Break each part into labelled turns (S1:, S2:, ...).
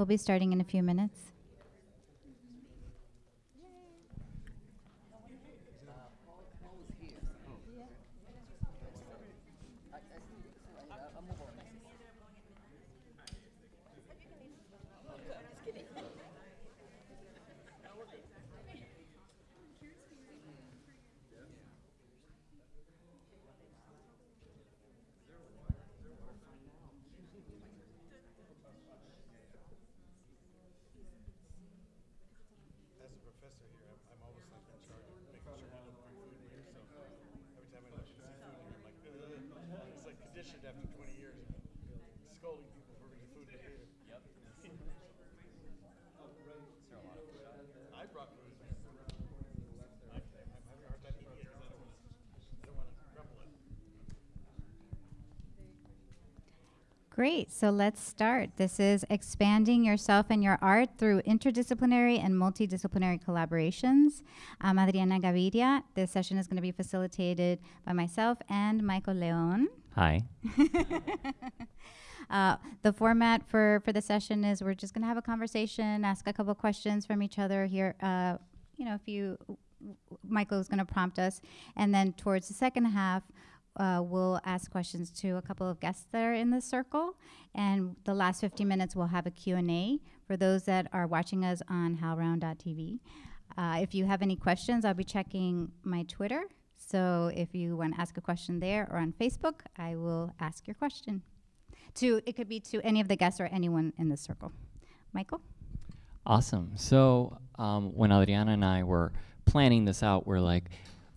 S1: We'll be starting in a few minutes.
S2: As a professor here, I'm, I'm always like in charge of making sure people bring food in here. So every time I look and see food in here, I'm like, Ugh. it's like conditioned after 20 years of scolding people for bringing food in here.
S3: Yep.
S2: I brought food. I, I'm having a hard time eating it because I don't want to. I don't want to crumble it.
S1: Great. So let's start. This is expanding yourself and your art through interdisciplinary and multidisciplinary collaborations. I'm Adriana Gaviria. This session is going to be facilitated by myself and Michael Leon.
S3: Hi.
S1: Uh, the format for, for the session is we're just going to have a conversation, ask a couple questions from each other here. Uh, you know, if you, Michael is going to prompt us, and then towards the second half, uh, we'll ask questions to a couple of guests that are in the circle, and the last 50 minutes we'll have a Q&A for those that are watching us on howlround.tv. Uh, if you have any questions, I'll be checking my Twitter. So if you want to ask a question there or on Facebook, I will ask your question to it could be to any of the guests or anyone in the circle. Michael?
S3: Awesome. So um, when Adriana and I were planning this out, we're like,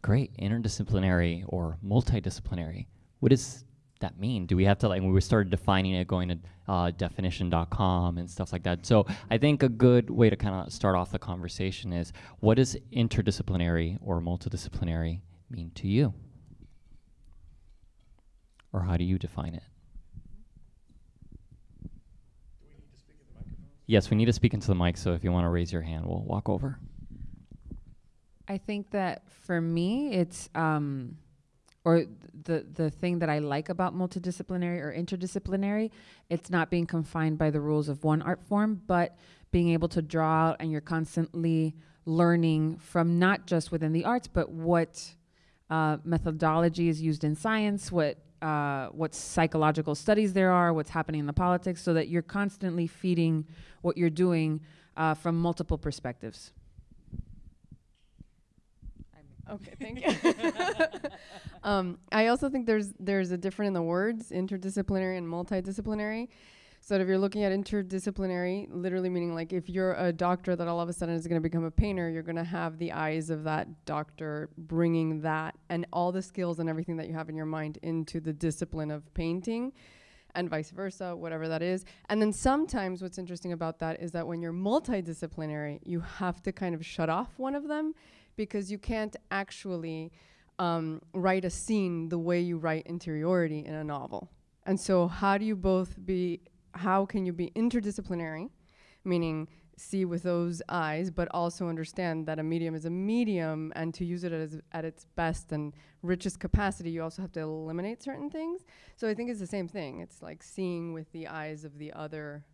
S3: great, interdisciplinary or multidisciplinary. What does that mean? Do we have to like when we started defining it, going to uh, definition.com and stuff like that? So I think a good way to kind of start off the conversation is what does interdisciplinary or multidisciplinary mean to you? Or how do you define it?
S2: Do we need to speak in the microphone?
S3: Yes, we need to speak into the mic, so if you want to raise your hand, we'll walk over.
S4: I think that for me, it's um, or the the thing that I like about multidisciplinary or interdisciplinary, it's not being confined by the rules of one art form, but being able to draw out and you're constantly learning from not just within the arts, but what uh, methodology is used in science, what uh, what psychological studies there are, what's happening in the politics, so that you're constantly feeding what you're doing uh, from multiple perspectives.
S5: Okay, thank you. um, I also think there's there's a difference in the words interdisciplinary and multidisciplinary. So if you're looking at interdisciplinary, literally meaning like if you're a doctor that all of a sudden is going to become a painter, you're going to have the eyes of that doctor bringing that and all the skills and everything that you have in your mind into the discipline of painting and vice versa, whatever that is. And then sometimes what's interesting about that is that when you're multidisciplinary, you have to kind of shut off one of them because you can't actually um, write a scene the way you write interiority in a novel. And so, how do you both be, how can you be interdisciplinary, meaning see with those eyes, but also understand that a medium is a medium, and to use it as, at its best and richest capacity, you also have to eliminate certain things. So, I think it's the same thing. It's like seeing with the eyes of the other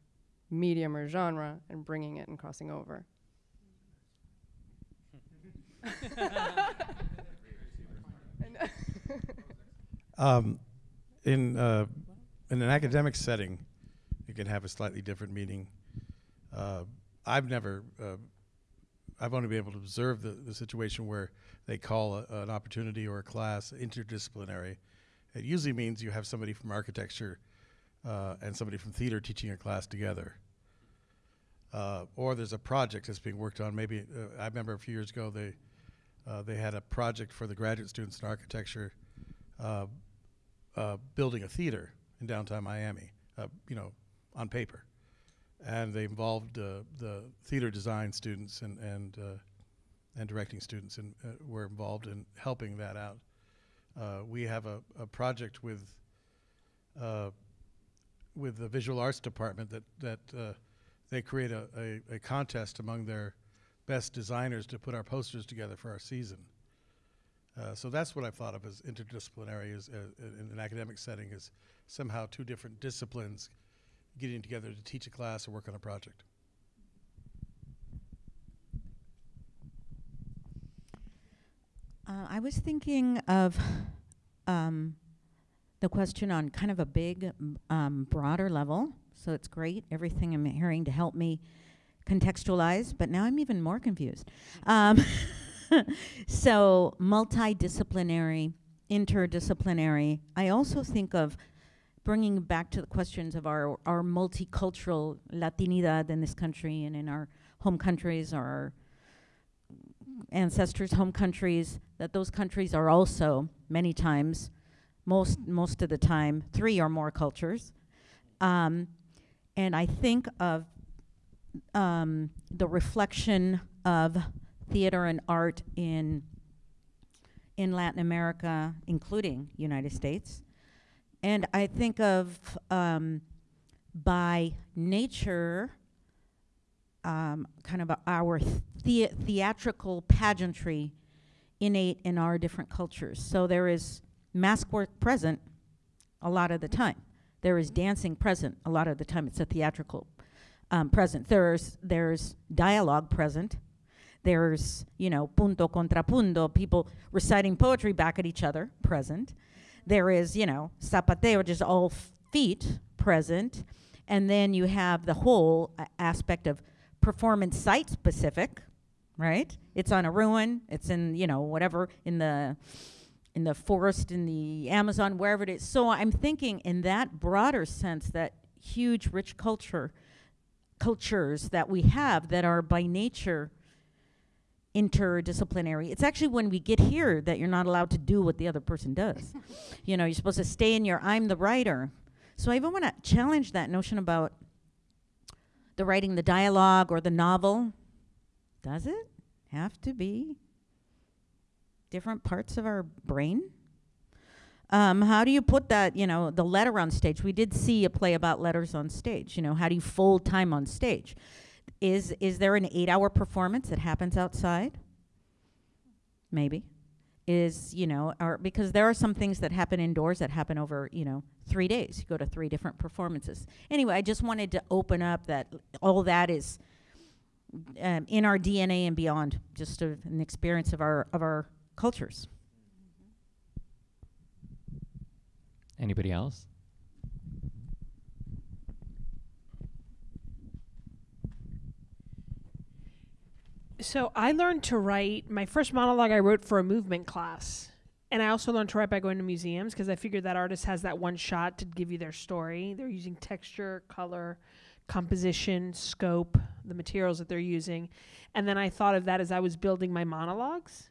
S5: medium or genre and bringing it and crossing over.
S2: Um, in uh, in an academic setting, you can have a slightly different meaning. Uh, I've never uh, I've only been able to observe the, the situation where they call a, an opportunity or a class interdisciplinary. It usually means you have somebody from architecture uh, and somebody from theater teaching a class together. Uh, or there's a project that's being worked on. Maybe uh, I remember a few years ago they uh, they had a project for the graduate students in architecture, uh, uh, building a theater in downtown Miami. Uh, you know, on paper, and they involved uh, the theater design students and and and directing students and were involved in helping that out. We have a, a project with with the visual arts department that that they create a, a, a contest among their best designers to put our posters together for our season. Uh, so that's what I've thought of as interdisciplinary is, uh, in an academic setting is somehow two different disciplines getting together to teach a class or work on a project.
S6: Uh, I was thinking of um, the question on kind of a big, um, broader level. So it's great, everything I'm hearing to help me contextualize, but now I'm even more confused. Um, so, multidisciplinary, interdisciplinary. I also think of bringing back to the questions of our, our multicultural Latinidad in this country and in our home countries or our ancestors' home countries, that those countries are also many times, most most of the time, three or more cultures. Um, and I think of um, the reflection of theater and art in in Latin America, including United States. And I think of um, by nature, um, kind of our thea- theatrical pageantry innate in our different cultures. So there is mask work present a lot of the time. There is dancing present a lot of the time. It's a theatrical um, present. There's there's dialogue present. There's you know punto contra punto, people reciting poetry back at each other present. There is you know zapateo, just all feet present, and then you have the whole uh, aspect of performance site specific, right? It's on a ruin. It's in you know whatever in the in the forest in the Amazon wherever it is. So I'm thinking in that broader sense that huge rich culture cultures that we have that are by nature interdisciplinary. It's actually when we get here that you're not allowed to do what the other person does. you know, you're supposed to stay in your I'm the writer. So I even want to challenge that notion about the writing the dialogue or the novel. Does it have to be different parts of our brain? Um, how do you put that, you know, the letter on stage? We did see a play about letters on stage. You know, how do you fold time on stage? Is is there an eight-hour performance that happens outside? Maybe. Is you know, or because there are some things that happen indoors that happen over you know three days. You go to three different performances. Anyway, I just wanted to open up that all that is um, in our DNA and beyond, just a, an experience of our of our cultures.
S3: Anybody else?
S7: So I learned to write. My first monologue I wrote for a movement class, and I also learned to write by going to museums because I figured that artist has that one shot to give you their story. They're using texture, color, composition, scope, the materials that they're using, and then I thought of that as I was building my monologues.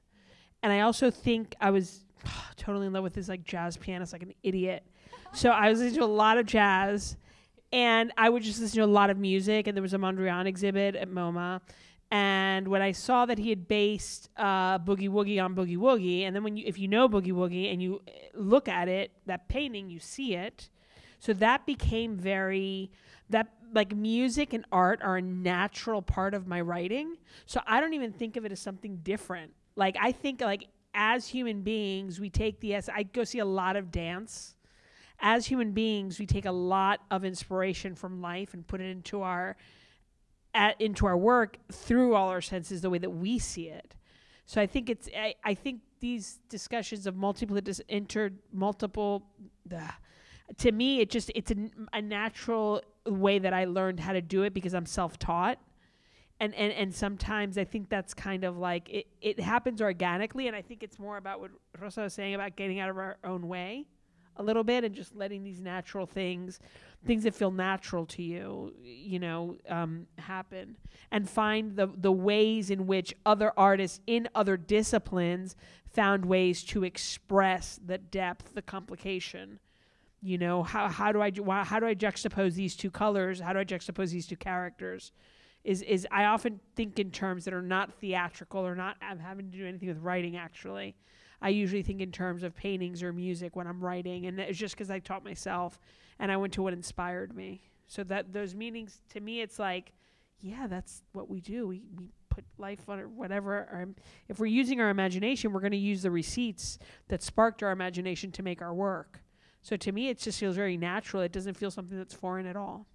S7: And I also think I was totally in love with this like jazz pianist, like an idiot. So I was listening to a lot of jazz, and I would just listen to a lot of music. And there was a Mondrian exhibit at MoMA, and when I saw that he had based uh, Boogie Woogie on Boogie Woogie, and then when you, if you know Boogie Woogie and you uh, look at it, that painting, you see it. So that became very that like music and art are a natural part of my writing. So I don't even think of it as something different. Like I think like as human beings, we take the. I go see a lot of dance. As human beings, we take a lot of inspiration from life and put it into our at, into our work through all our senses the way that we see it. So I think it's I, I think these discussions of multiple inter multiple to me it just it's a, a natural way that I learned how to do it because I'm self-taught and, and and sometimes I think that's kind of like it, it happens organically, and I think it's more about what Rosa was saying about getting out of our own way a little bit and just letting these natural things, things that feel natural to you, you know, um, happen, and find the the ways in which other artists in other disciplines found ways to express the depth, the complication. You know, how how do I ju- how do I juxtapose these two colors? How do I juxtapose these two characters? Is is I often think in terms that are not theatrical or not have- having to do anything with writing. Actually, I usually think in terms of paintings or music when I'm writing, and it's just because I taught myself and I went to what inspired me. So that those meanings to me, it's like, yeah, that's what we do. We we put life on or whatever. Our, if we're using our imagination, we're going to use the receipts that sparked our imagination to make our work. So to me, it just feels very natural. It doesn't feel something that's foreign at all.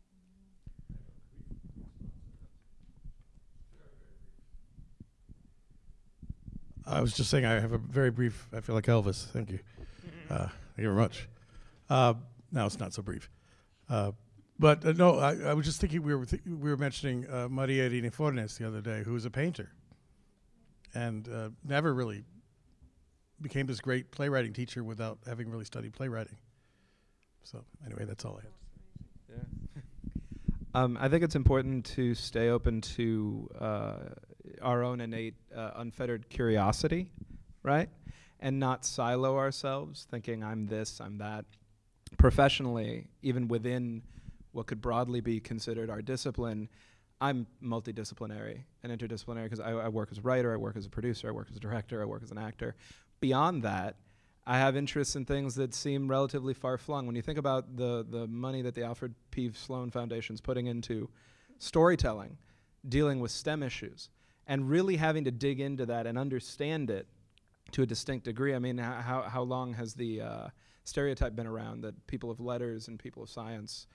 S2: I was just saying I have a very brief. I feel like Elvis. Thank you. Uh, thank you very much. Uh, now it's not so brief. Uh, but uh, no, I, I was just thinking we were th- we were mentioning uh, Maria Irene Fornes the other day, who was a painter, and uh, never really became this great playwriting teacher without having really studied playwriting. So anyway, that's all I had.
S8: Yeah. um, I think it's important to stay open to uh, our own innate, uh, unfettered curiosity, right? And not silo ourselves, thinking I'm this, I'm that. Professionally, even within what could broadly be considered our discipline, I'm multidisciplinary and interdisciplinary because I, I work as a writer, I work as a producer, I work as a director, I work as an actor. Beyond that, I have interests in things that seem relatively far flung. When you think about the the money that the Alfred P. Sloan Foundation is putting into storytelling, dealing with STEM issues, and really having to dig into that and understand it to a distinct degree. I mean, how how long has the uh, stereotype been around that people of letters and people of science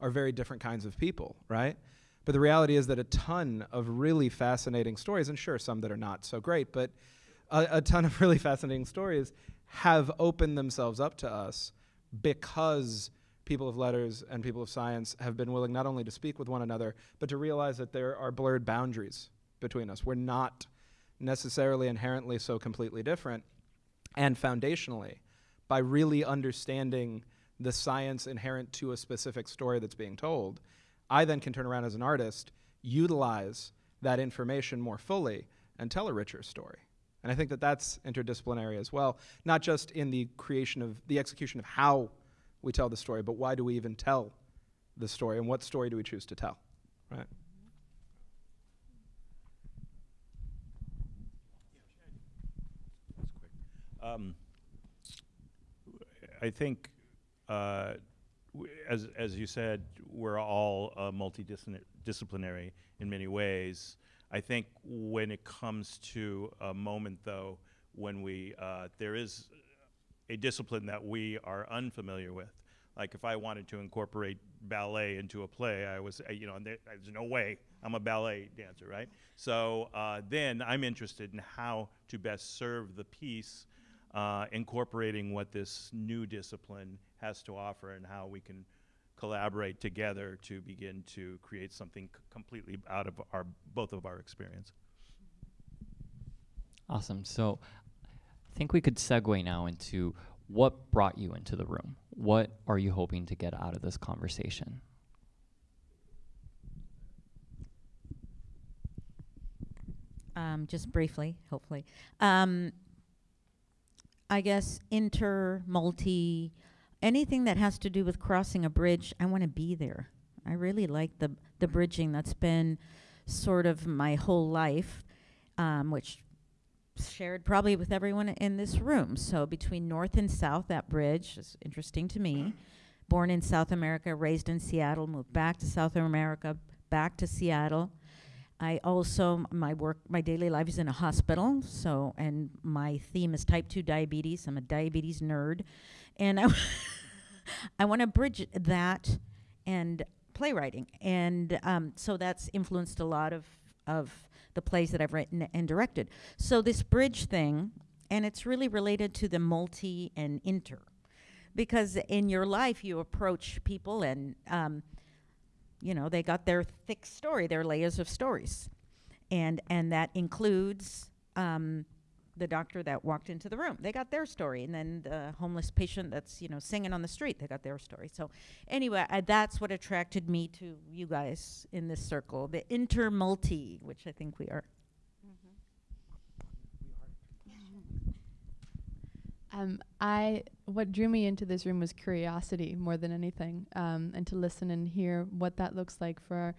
S8: are very different kinds of people, right? But the reality is that a ton of really fascinating stories, and sure, some that are not so great, but a, a ton of really fascinating stories have opened themselves up to us because people of letters and people of science have been willing not only to speak with one another, but to realize that there are blurred boundaries between us. We're not necessarily inherently so completely different. And foundationally, by really understanding the science inherent to a specific story that's being told, I then can turn around as an artist, utilize that information more fully, and tell a richer story. And I think that that's interdisciplinary as well, not just in the creation of the execution of how we tell the story, but why do we even tell the story and what story do we choose to tell, right?
S9: Um, I think, uh, as as you said, we're all uh, multidisciplinary in many ways. I think when it comes to a moment, though, when we uh, there is a discipline that we are unfamiliar with. Like if I wanted to incorporate ballet into a play, I was, uh, you know, there, there's no way I'm a ballet dancer, right? So uh, then I'm interested in how to best serve the piece, uh, incorporating what this new discipline has to offer and how we can collaborate together to begin to create something c- completely out of our both of our experience.
S3: Awesome. So I think we could segue now into what brought you into the room. What are you hoping to get out of this conversation?
S6: um, just briefly, hopefully. Um, I guess inter, multi, anything that has to do with crossing a bridge, I want to be there. I really like the the bridging that's been sort of my whole life, um, which shared probably with everyone in this room. So between North and South, that bridge is interesting to me. Born in South America, raised in Seattle, moved back to South America, back to Seattle. I also my work my daily life is in a hospital, so and my theme is type 2 diabetes. I'm a diabetes nerd and I I want to bridge that and playwriting. And um, so that's influenced a lot of of the plays that I've written and directed. So this bridge thing and it's really related to the multi and inter because in your life you approach people and um, you know they got their thick story their layers of stories and and that includes um, the doctor that walked into the room. They got their story, and then the homeless patient that's you know singing on the street. They got their story. So anyway, I, that's what attracted me to you guys in this circle, the intermulti, which I think we are.
S10: Um, I what drew me into this room was curiosity more than anything, um, and to listen and hear what that looks like for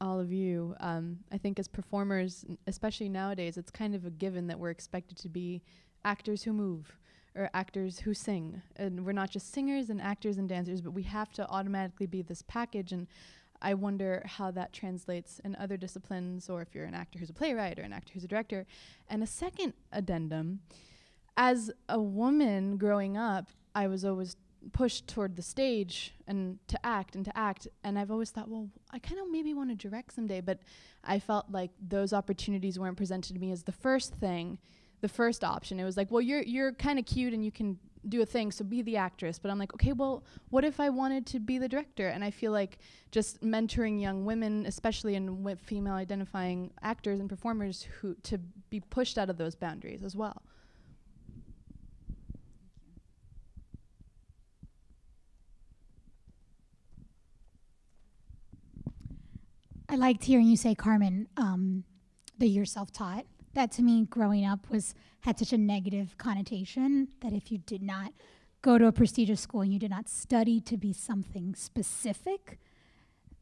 S10: all of you. Um, I think as performers, especially nowadays, it's kind of a given that we're expected to be actors who move or actors who sing, and we're not just singers and actors and dancers, but we have to automatically be this package and. I wonder how that translates in other disciplines, or if you're an actor who's a playwright or an actor who's a director. And a second addendum as a woman growing up, I was always pushed toward the stage and to act and to act. And I've always thought, well, I kind of maybe want to direct someday. But I felt like those opportunities weren't presented to me as the first thing, the first option. It was like, well, you're you're kind of cute and you can do a thing, so be the actress. But I'm like, okay, well, what if I wanted to be the director? And I feel like just mentoring young women, especially in female identifying actors and performers, who to be pushed out of those boundaries as well.
S11: I liked hearing you say, Carmen, um, that you're self-taught. That to me, growing up, was had such a negative connotation that if you did not go to a prestigious school and you did not study to be something specific,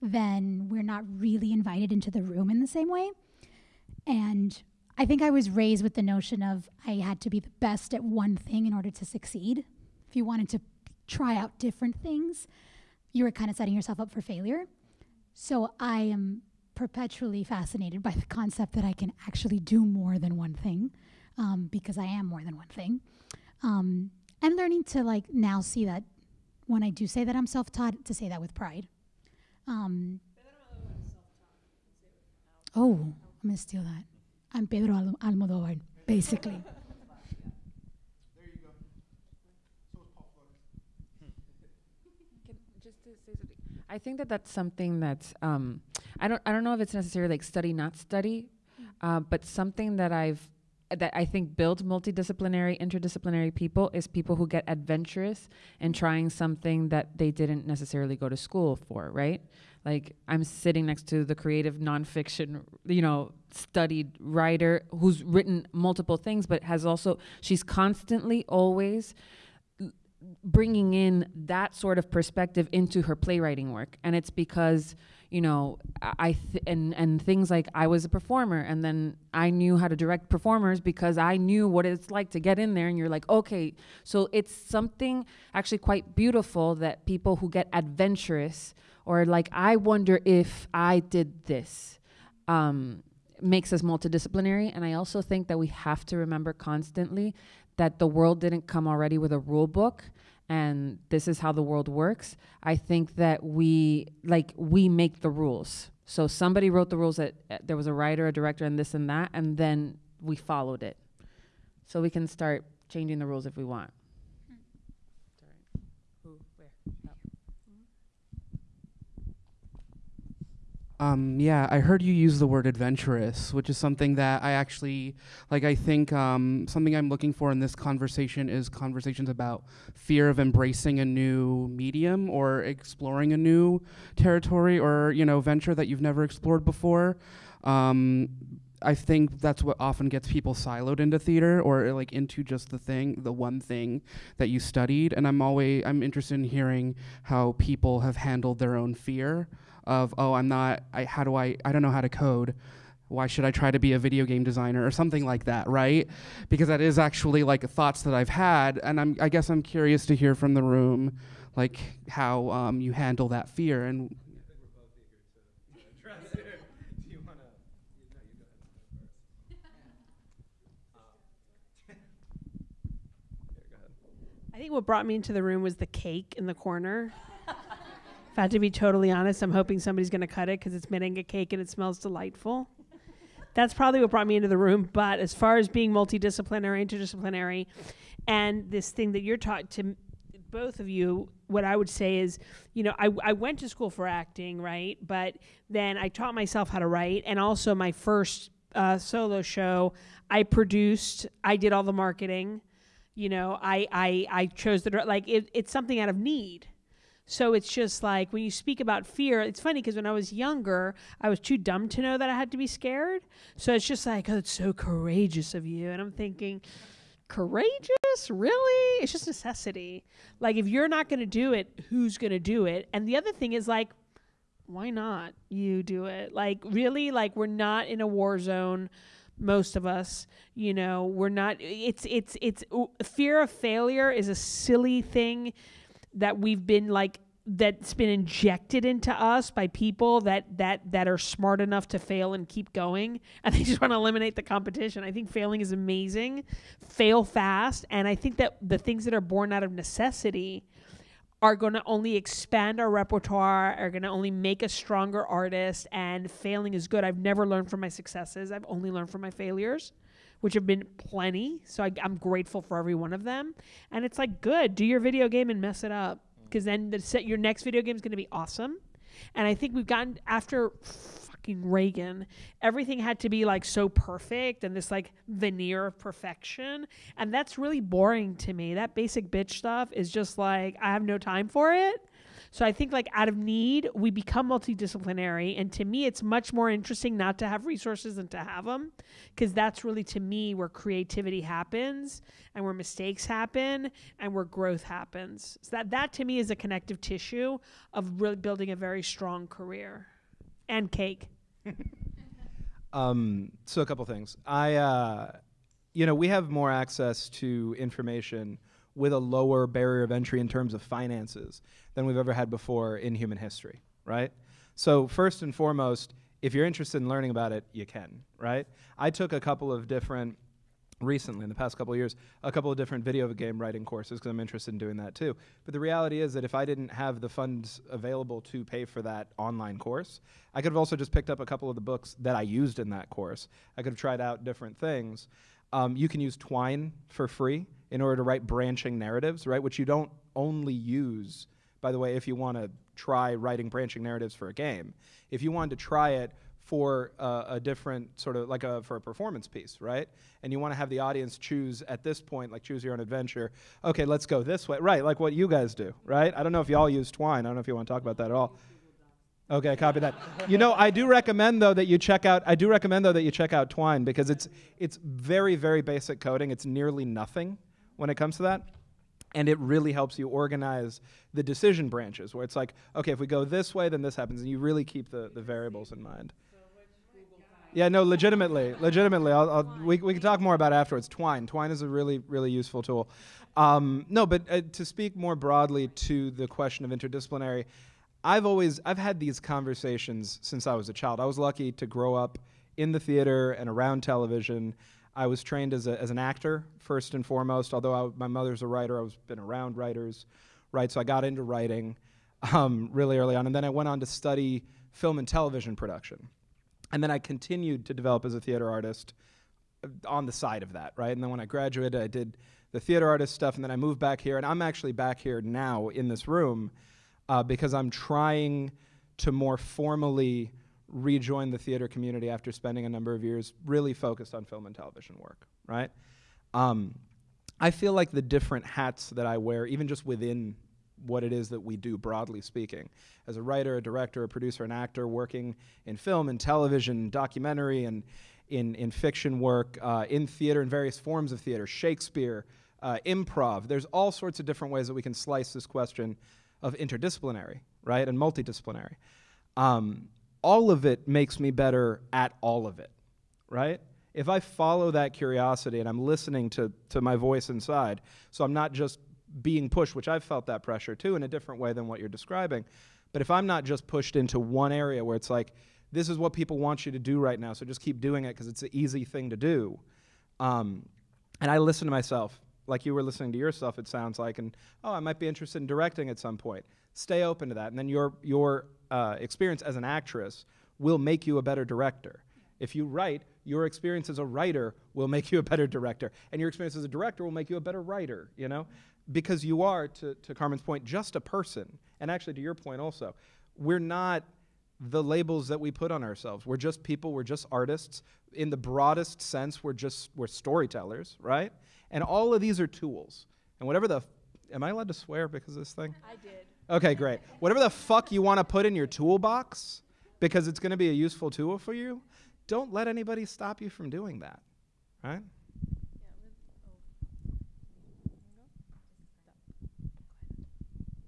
S11: then we're not really invited into the room in the same way. And I think I was raised with the notion of I had to be the best at one thing in order to succeed. If you wanted to try out different things, you were kind of setting yourself up for failure. So I am perpetually fascinated by the concept that I can actually do more than one thing, um, because I am more than one thing. Um, and learning to like now see that when I do say that I'm self-taught, to say that with pride. Um, oh, I'm gonna steal that. I'm Pedro Almodovar, basically.
S4: just to say something, I think that that's something that's um, I don't I don't know if it's necessarily like study not study, uh, but something that I've that I think builds multidisciplinary, interdisciplinary people is people who get adventurous and trying something that they didn't necessarily go to school for, right? Like I'm sitting next to the creative nonfiction, you know, studied writer who's written multiple things, but has also she's constantly always bringing in that sort of perspective into her playwriting work. And it's because you know i and and things like i was a performer and then i knew how to direct performers because i knew what it's like to get in there and you're like okay. So it's something actually quite beautiful that people who get adventurous or like i wonder if i did this um, makes us multidisciplinary. And i also think that we have to remember constantly that the world didn't come already with a rule book and this is how the world works i think that we like we make the rules. So somebody wrote the rules that uh, there was a writer a director and this and that and then we followed it. So we can start changing the rules if we want
S12: Um, yeah, I heard you use the word adventurous, which is something that I actually like. I think um, something I'm looking for in this conversation is conversations about fear of embracing a new medium or exploring a new territory or you know venture that you've never explored before. Um, I think that's what often gets people siloed into theater or like into just the thing, the one thing that you studied. And I'm always I'm interested in hearing how people have handled their own fear of oh I'm not I how do I I don't know how to code why should I try to be a video game designer or something like that right because that is actually like thoughts that I've had and I'm I guess I'm curious to hear from the room like how um, you handle that fear and
S7: I think what brought me into the room was the cake in the corner. if I had to be totally honest, I'm hoping somebody's going to cut it because it's merengue cake and it smells delightful. That's probably what brought me into the room. But as far as being multidisciplinary, interdisciplinary, and this thing that you're taught to, both of you, what I would say is, you know, I, I went to school for acting, right? But then I taught myself how to write. And also, my first uh, solo show, I produced, I did all the marketing. You know, I, I, I chose the, like, it, it's something out of need. So it's just like when you speak about fear, it's funny because when I was younger, I was too dumb to know that I had to be scared. So it's just like, oh, it's so courageous of you. And I'm thinking, courageous? Really? It's just necessity. Like, if you're not going to do it, who's going to do it? And the other thing is, like, why not you do it? Like, really? Like, we're not in a war zone. Most of us, you know, we're not. It's, it's, it's, fear of failure is a silly thing that we've been like that's been injected into us by people that that that are smart enough to fail and keep going and they just want to eliminate the competition. I think failing is amazing. Fail fast and i think that the things that are born out of necessity are going to only expand our repertoire are going to only make us stronger artists and failing is good. I've never learned from my successes. I've only learned from my failures which have been plenty so I, i'm grateful for every one of them and it's like good do your video game and mess it up because then the set your next video game is going to be awesome. And I think we've gotten after fucking Reagan, everything had to be like so perfect and this like veneer of perfection, and that's really boring to me. That basic bitch stuff is just like I have no time for it. So I think like out of need, we become multidisciplinary, and to me, it's much more interesting not to have resources than to have them, because that's really to me where creativity happens, and where mistakes happen, and where growth happens. So that that to me is a connective tissue of really building a very strong career, and cake.
S8: Um, so a couple things. I, uh, you know, we have more access to information with a lower barrier of entry in terms of finances than we've ever had before in human history, right? So first and foremost, if you're interested in learning about it, you can, right? I took a couple of different recently in the past couple of years a couple of different video game writing courses because I'm interested in doing that too. But the reality is that if I didn't have the funds available to pay for that online course, I could have also just picked up a couple of the books that I used in that course. I could have tried out different things. Um, you can use Twine for free in order to write branching narratives, right? Which you don't only use, by the way, if you want to try writing branching narratives for a game. If you wanted to try it for uh, a different sort of like a for a performance piece, right? And you want to have the audience choose at this point, like choose your own adventure. Okay, let's go this way, right? Like what you guys do, right? I don't know if y'all use Twine. I don't know if you want to talk about that at all. Okay, copy that. you know, I do recommend though that you check out. I do recommend though that you check out Twine because it's it's very very basic coding. It's nearly nothing when it comes to that. And it really helps you organize the decision branches where it's like, okay, if we go this way, then this happens. And you really keep the, the variables in mind. Yeah, no, legitimately, legitimately. I'll, I'll, we, we can talk more about afterwards. Twine. Twine is a really, really useful tool. Um, no, but uh, to speak more broadly to the question of interdisciplinary, I've always, I've had these conversations since I was a child. I was lucky to grow up in the theater and around television. I was trained as, a, as an actor first and foremost. Although I, my mother's a writer, I was been around writers, right? So I got into writing um, really early on, and then I went on to study film and television production, and then I continued to develop as a theater artist uh, on the side of that, right? And then when I graduated, I did the theater artist stuff, and then I moved back here, and I'm actually back here now in this room uh, because I'm trying to more formally rejoin the theater community after spending a number of years really focused on film and television work, right? Um, I feel like the different hats that I wear, even just within what it is that we do, broadly speaking, as a writer, a director, a producer, an actor, working in film and television, documentary, and in, in fiction work, uh, in theater, in various forms of theater, Shakespeare, uh, improv. There's all sorts of different ways that we can slice this question of interdisciplinary, right, and multidisciplinary. Um, all of it makes me better at all of it, right? If I follow that curiosity and I'm listening to, to my voice inside, so I'm not just being pushed, which I've felt that pressure too in a different way than what you're describing, but if I'm not just pushed into one area where it's like, this is what people want you to do right now, so just keep doing it because it's an easy thing to do. Um, and I listen to myself, like you were listening to yourself, it sounds like, and oh, I might be interested in directing at some point. Stay open to that, and then your your uh, experience as an actress will make you a better director. If you write, your experience as a writer will make you a better director, and your experience as a director will make you a better writer. You know, because you are, to, to Carmen's point, just a person. And actually, to your point also, we're not the labels that we put on ourselves. We're just people, we're just artists. In the broadest sense, we're just we're storytellers, right? And all of these are tools. And whatever the am I allowed to swear because of this thing?
S7: I did.
S8: Okay, great. Whatever the fuck you want to put in your toolbox because it's going to be a useful tool for you, don't let anybody stop you from doing that. Right?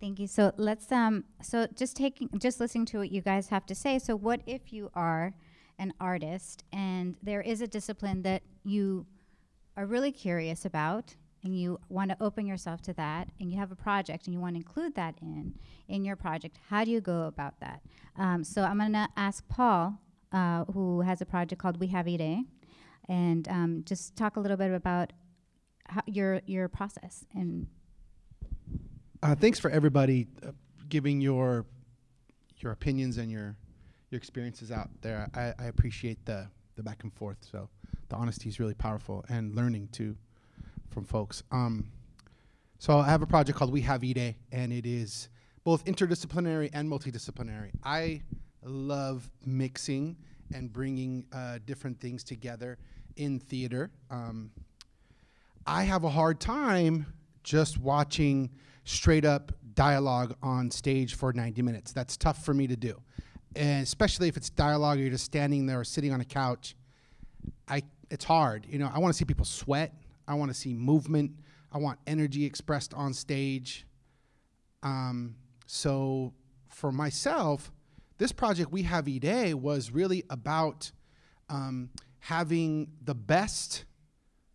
S1: Thank you. So let's um so just taking just listening to what you guys have to say. So what if you are an artist and there is a discipline that you are really curious about and you want to open yourself to that and you have a project and you want to include that in in your project how do you go about that um, so i'm going to ask paul uh, who has a project called we have Iré and um, just talk a little bit about your your process and
S13: Uh, thanks for everybody uh, giving your your opinions and your your experiences out there. I, I appreciate the the back and forth. So the honesty is really powerful and learning too from folks. Um, so I have a project called We Have Iré, and it is both interdisciplinary and multidisciplinary. I love mixing and bringing uh, different things together in theater. Um, I have a hard time just watching straight up dialogue on stage for 90 minutes. That's tough for me to do. And especially if it's dialogue, you're just standing there or sitting on a couch. I, it's hard. You know, I want to see people sweat. I want to see movement. I want energy expressed on stage. Um, so for myself, this project we have E was really about um, having the best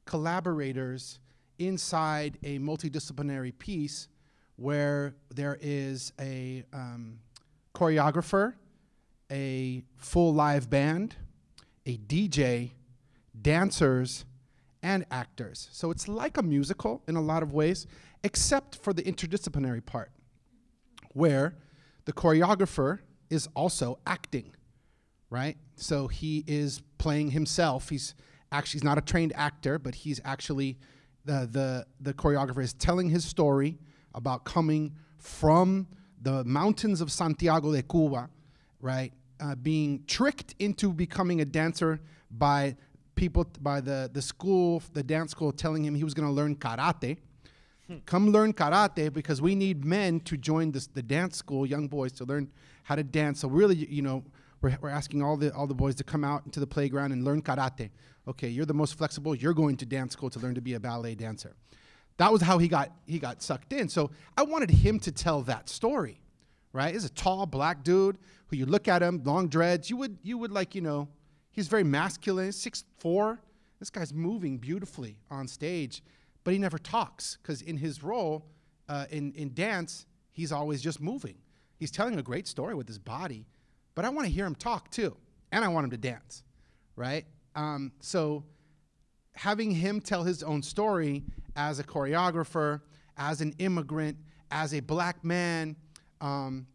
S13: collaborators inside a multidisciplinary piece where there is a um, choreographer, a full live band, a DJ, dancers, and actors. So it's like a musical in a lot of ways, except for the interdisciplinary part, where the choreographer is also acting, right? So he is playing himself. He's actually he's not a trained actor, but he's actually the the the choreographer is telling his story about coming from the mountains of Santiago de Cuba, right? Uh, being tricked into becoming a dancer by people by the the school, the dance school, telling him he was going to learn karate. Hmm. Come learn karate because we need men to join this, the dance school, young boys to learn how to dance. So really, you know, we're, we're asking all the all the boys to come out into the playground and learn karate. Okay, you're the most flexible. You're going to dance school to learn to be a ballet dancer. That was how he got he got sucked in. So I wanted him to tell that story, right? He's a tall black dude who you look at him, long dreads. You would you would like you know, he's very masculine, six four. This guy's moving beautifully on stage, but he never talks because in his role uh, in in dance, he's always just moving. He's telling a great story with his body, but I want to hear him talk too, and I want him to dance, right? Um, so having him tell his own story as a choreographer, as an immigrant, as a black man, um,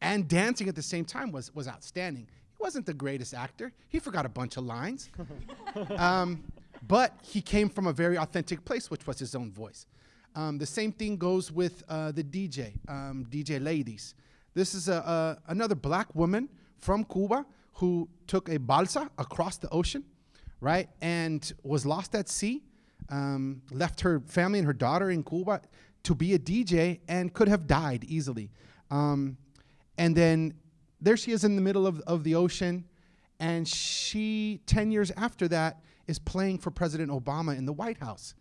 S13: and dancing at the same time was, was outstanding. He wasn't the greatest actor. He forgot a bunch of lines. um, but he came from a very authentic place, which was his own voice. Um, the same thing goes with uh, the DJ, um, DJ Leydis. This is a, a, another black woman from Cuba who took a balsa across the ocean, right, and was lost at sea, um, left her family and her daughter in Cuba to be a DJ and could have died easily. Um, and then there she is in the middle of, of the ocean, and she, 10 years after that, is playing for President Obama in the White House.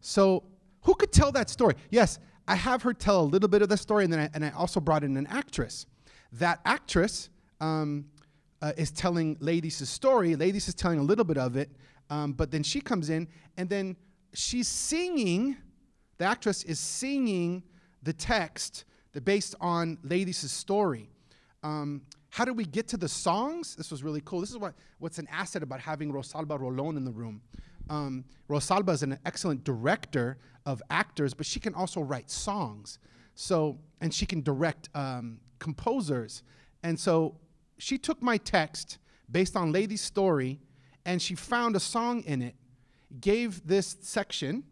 S13: So, who could tell that story? Yes, I have her tell a little bit of the story, and then I, and I also brought in an actress. That actress um, uh, is telling Leydis' story. Leydis is telling a little bit of it, um, but then she comes in, and then she's singing. The actress is singing the text that based on Leydis' story. Um, how did we get to the songs? This was really cool. This is what, what's an asset about having Rosalba Rolon in the room. Um, Rosalba is an excellent director of actors, but she can also write songs. So, and she can direct um, composers. And so she took my text based on Leydis' story and she found a song in it, gave this section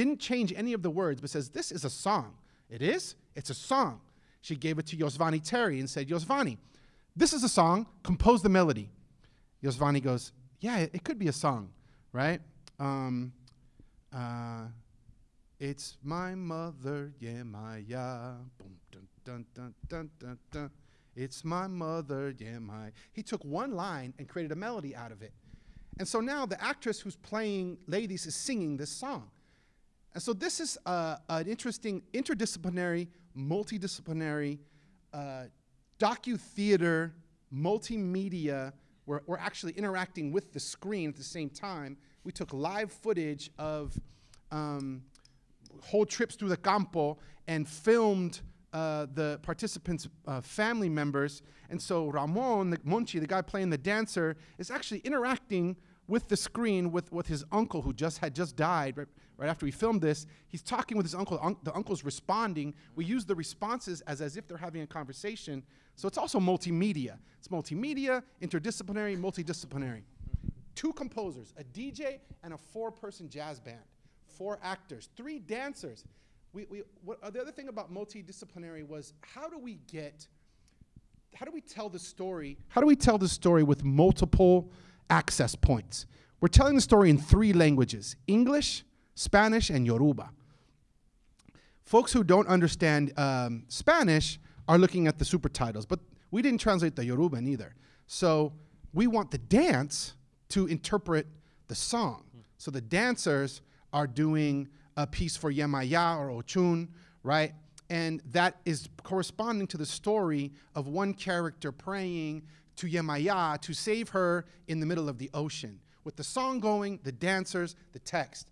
S13: didn't change any of the words, but says, This is a song. It is? It's a song. She gave it to Yosvany Terry and said, Yosvany, this is a song, compose the melody. Yosvany goes, Yeah, it, it could be a song, right? Um, uh, it's my mother, yeah, my. Boom, dun, dun, dun, dun, dun, dun. It's my mother, yeah, my. He took one line and created a melody out of it. And so now the actress who's playing Leydis is singing this song. And so this is uh, an interesting interdisciplinary, multidisciplinary, uh, docu-theater, multimedia. We're, we're actually interacting with the screen at the same time. We took live footage of um, whole trips through the campo and filmed uh, the participants' uh, family members. And so Ramon, the Monchi, the guy playing the dancer, is actually interacting with the screen with, with his uncle who just had just died right, right after we filmed this. He's talking with his uncle. Un- the uncle's responding. We use the responses as, as if they're having a conversation. So it's also multimedia. It's multimedia, interdisciplinary, multidisciplinary. Two composers, a DJ and a four-person jazz band, four actors, three dancers. We, we, what, uh, the other thing about multidisciplinary was how do we get, how do we tell the story? How do we tell the story with multiple access points? We're telling the story in three languages English, Spanish, and Yoruba. Folks who don't understand um, Spanish are looking at the super titles, but we didn't translate the Yoruban either. So we want the dance to interpret the song. So the dancers are doing a piece for Yemaya or Ochun, right? And that is corresponding to the story of one character praying to Yemaya to save her in the middle of the ocean. With the song going, the dancers, the text.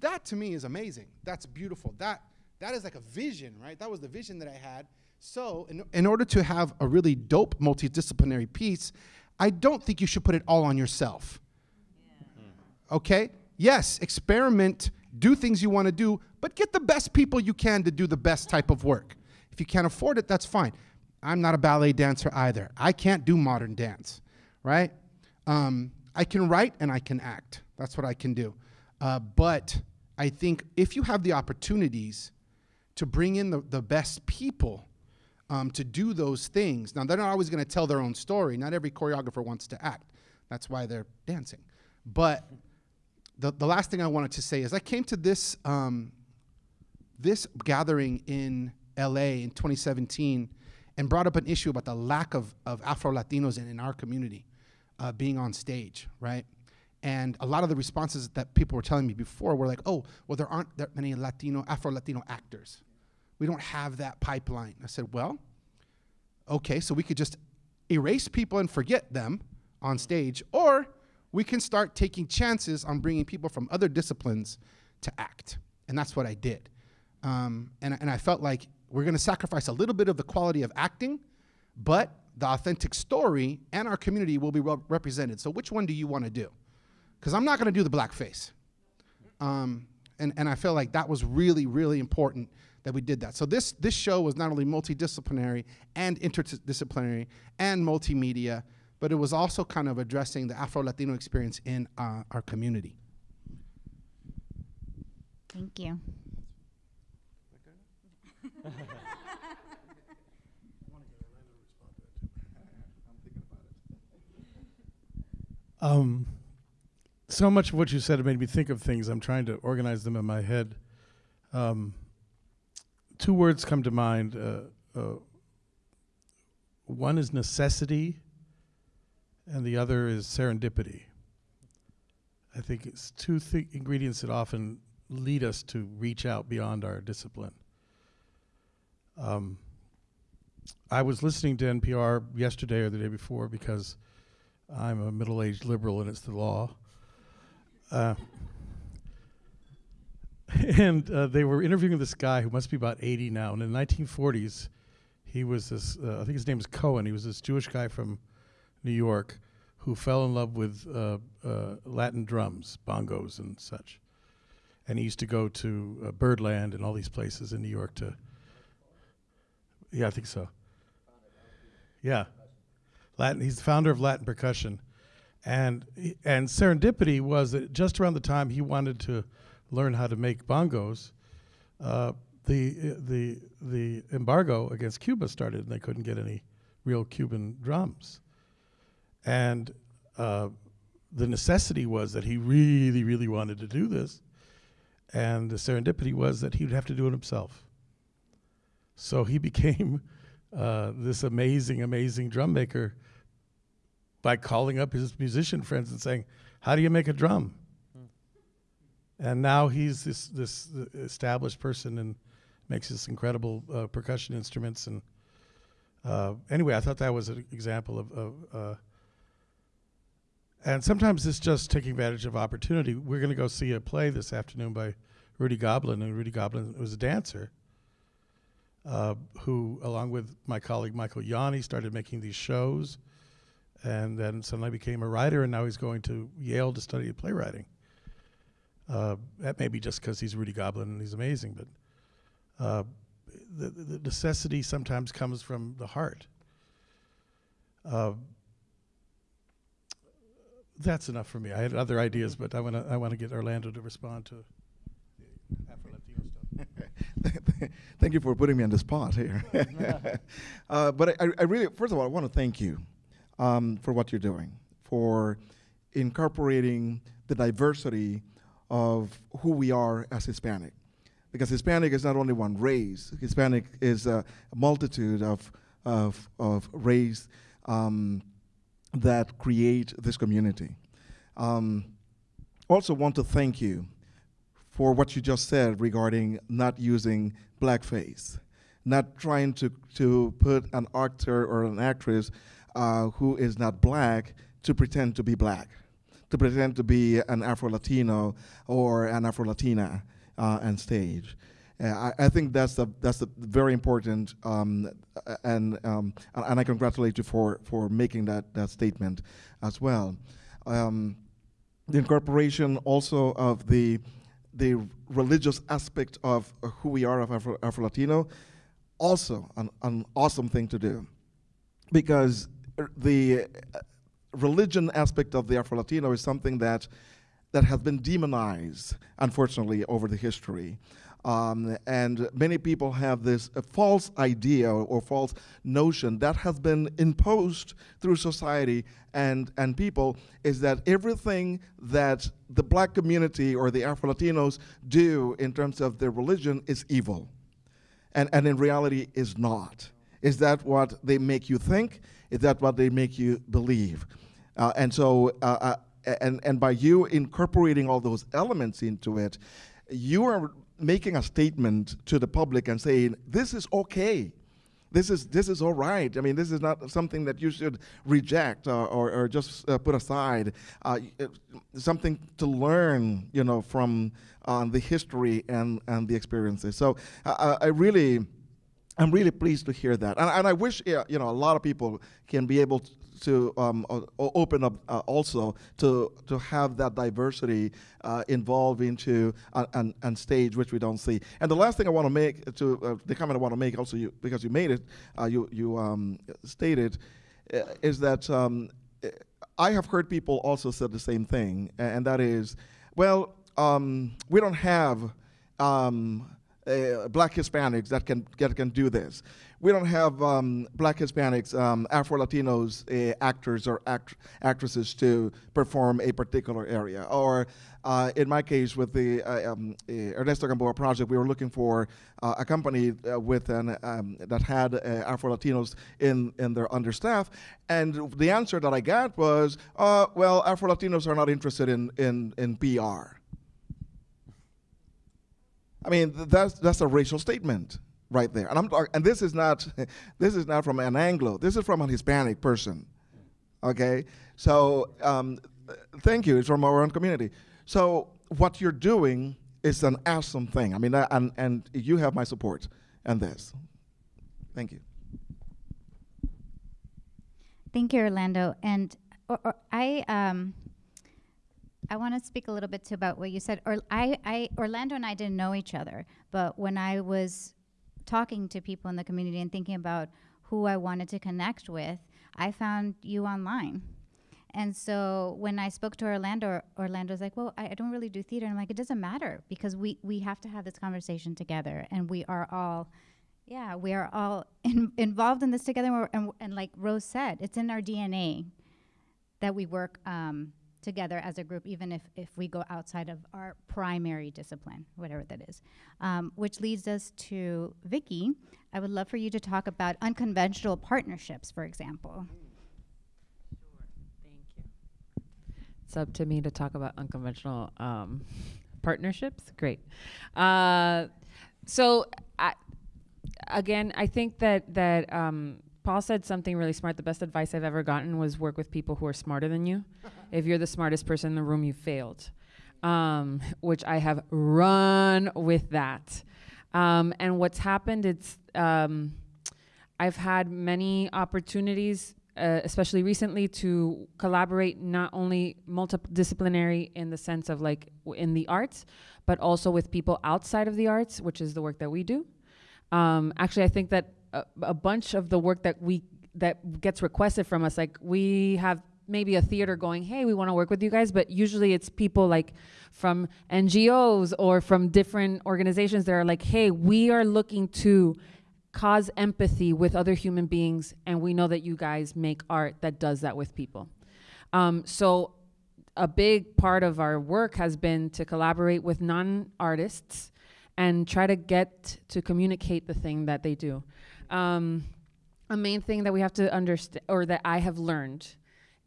S13: That to me is amazing. That's beautiful. That that is like a vision, right? That was the vision that I had. So, in, in order to have a really dope multidisciplinary piece, I don't think you should put it all on yourself. Okay? Yes, experiment, do things you want to do, but get the best people you can to do the best type of work. If you can't afford it, that's fine. I'm not a ballet dancer either. I can't do modern dance, right? Um, I can write and I can act. That's what I can do. Uh, but I think if you have the opportunities to bring in the, the best people um, to do those things, now they're not always going to tell their own story. Not every choreographer wants to act. That's why they're dancing. But the, the last thing I wanted to say is I came to this, um, this gathering in LA in 2017 and brought up an issue about the lack of, of Afro Latinos in, in our community uh, being on stage, right? And a lot of the responses that people were telling me before were like, oh, well, there aren't that many Latino, Afro Latino actors. We don't have that pipeline. I said, well, okay, so we could just erase people and forget them on stage, or we can start taking chances on bringing people from other disciplines to act. And that's what I did. Um, and, and I felt like we're going to sacrifice a little bit of the quality of acting, but the authentic story and our community will be represented. So which one do you want to do? Because I'm not going to do the blackface. Um, and, and I feel like that was really, really important that we did that. So this, this show was not only multidisciplinary and interdisciplinary and multimedia, but it was also kind of addressing the Afro-Latino experience in uh, our community.
S1: Thank you.
S2: Um, so much of what you said made me think of things. I'm trying to organize them in my head. Um, two words come to mind. Uh, uh, one is necessity, and the other is serendipity. I think it's two th- ingredients that often lead us to reach out beyond our discipline. Um, I was listening to NPR yesterday or the day before because I'm a middle aged liberal and it's the law. Uh, and uh, they were interviewing this guy who must be about 80 now. And in the 1940s, he was this, uh, I think his name is Cohen. He was this Jewish guy from New York who fell in love with uh, uh, Latin drums, bongos, and such. And he used to go to uh, Birdland and all these places in New York to. Yeah, I think so. Yeah. Latin. He's the founder of Latin percussion, and and serendipity was that just around the time he wanted to learn how to make bongos, uh, the the the embargo against Cuba started, and they couldn't get any real Cuban drums. And uh, the necessity was that he really, really wanted to do this, and the serendipity was that he would have to do it himself. So he became uh, this amazing, amazing drum maker by calling up his musician friends and saying, "How do you make a drum?" And now he's this this established person and makes this incredible uh, percussion instruments. And uh, anyway, I thought that was an example of. of uh, and sometimes it's just taking advantage of opportunity. We're going to go see a play this afternoon by Rudi Goblen, and Rudi Goblen was a dancer uh, who, along with my colleague Michael Yanni, started making these shows, and then suddenly became a writer, and now he's going to Yale to study playwriting. Uh, that may be just because he's Rudi Goblen and he's amazing, but uh, the, the necessity sometimes comes from the heart. Uh, that's enough for me. I had other ideas, but I want to I want to get Orlando to respond to Afro Latino stuff.
S14: thank you for putting me on the spot here. uh, but I, I really, first of all, I want to thank you um, for what you're doing, for incorporating the diversity of who we are as Hispanic. Because Hispanic is not only one race, Hispanic is a, multitude of, of, of race um, that create this community. Um, also want to thank you for what you just said regarding not using blackface, not trying to, to put an actor or an actress uh, who is not black to pretend to be black, to pretend to be an Afro-Latino or an Afro-Latina uh, on stage. Uh, I, I, think that's a, that's very important, um, and, um, and I congratulate you for, for making that, that statement as well. Um, the incorporation also of the, the religious aspect of who we are of Afro, Afro-Latino, also an, an awesome thing to do. Because the religion aspect of the Afro-Latino is something that, that has been demonized, unfortunately, over the history. Um, and many people have this uh, false idea or, or, false notion that has been imposed through society and, and people is that everything that the black community or the Afro-Latinos do in terms of their religion is evil. And, and in reality is not. Is that what they make you think? Is that what they make you believe? Uh, and so, uh, uh, and, and by you incorporating all those elements into it, you are making a statement to the public and saying, this is okay. This is, this is all right. I mean, this is not something that you should reject uh, or, or just uh, put aside. Uh, something to learn, you know, from the history and, and the experiences. So I really, I'm really pleased to hear that. And, and I wish, you know, a lot of people can be able to, um, open up uh, also to to have that diversity uh, involved into uh, and, and stage which we don't see. And the last thing I want to make to uh, the comment I want to make also you, because you made it uh, you you um, stated uh, is that um, I have heard people also said the same thing and that is well um, we don't have um, black Hispanics that can, that can do this we don't have um, black Hispanics, um, Afro Latinos uh, actors or act actresses to perform a particular area. Or uh, in my case, with the uh, um, eh, Ernesto Gamboa project, we were looking for uh, a company uh, with an, um, that had uh, Afro Latinos in, in their understaff. And the answer that I got was, well, Afro Latinos are not interested in, in, in PR. I mean, that's, that's a racial statement right there. And I'm and this is not this is not from an Anglo. This is from a Hispanic person. Okay, so um, thank you. It's from our own community. So what you're doing is an awesome thing. I mean, uh, and and you have my support and this. Thank you.
S1: Thank you, Orlando. And or, or I um. I want to speak a little bit about what you said. Or I, I, Orlando and I didn't know each other, but when I was talking to people in the community and thinking about who I wanted to connect with, I found you online. And so when I spoke to Orlando, Orlando's like, "Well, I, I don't really do theater." And I'm like, "It doesn't matter because we we have to have this conversation together, and we are all, yeah, we are all in, involved in this together. And, and, and like Rose said, it's in our DNA that we work um, together as a group, even if if we go outside of our primary discipline, whatever that is. Um, which leads us to Vicky. I would love for you to talk about unconventional partnerships, for example. Mm. Sure, thank you.
S4: It's up to me to talk about unconventional um, partnerships. Great. Uh, so, I, again, I think that that um, Paul said something really smart. The best advice I've ever gotten was work with people who are smarter than you. if you're the smartest person in the room, you failed. Um, which I have run with that. Um, and what's happened, it's um, I've had many opportunities uh, especially recently, to collaborate not only multidisciplinary in the sense of like in the arts, but also with people outside of the arts, which is the work that we do. Um, actually, I think that a, a bunch of the work that we that gets requested from us, like we have maybe a theater going, hey, we want to work with you guys, but usually it's people like from NGOs or from different organizations that are like, hey, we are looking to cause empathy with other human beings, and we know that you guys make art that does that with people. Um, so, a big part of our work has been to collaborate with non artists and try to get to communicate the thing that they do. Um, a main thing that we have to understand, or that I have learned,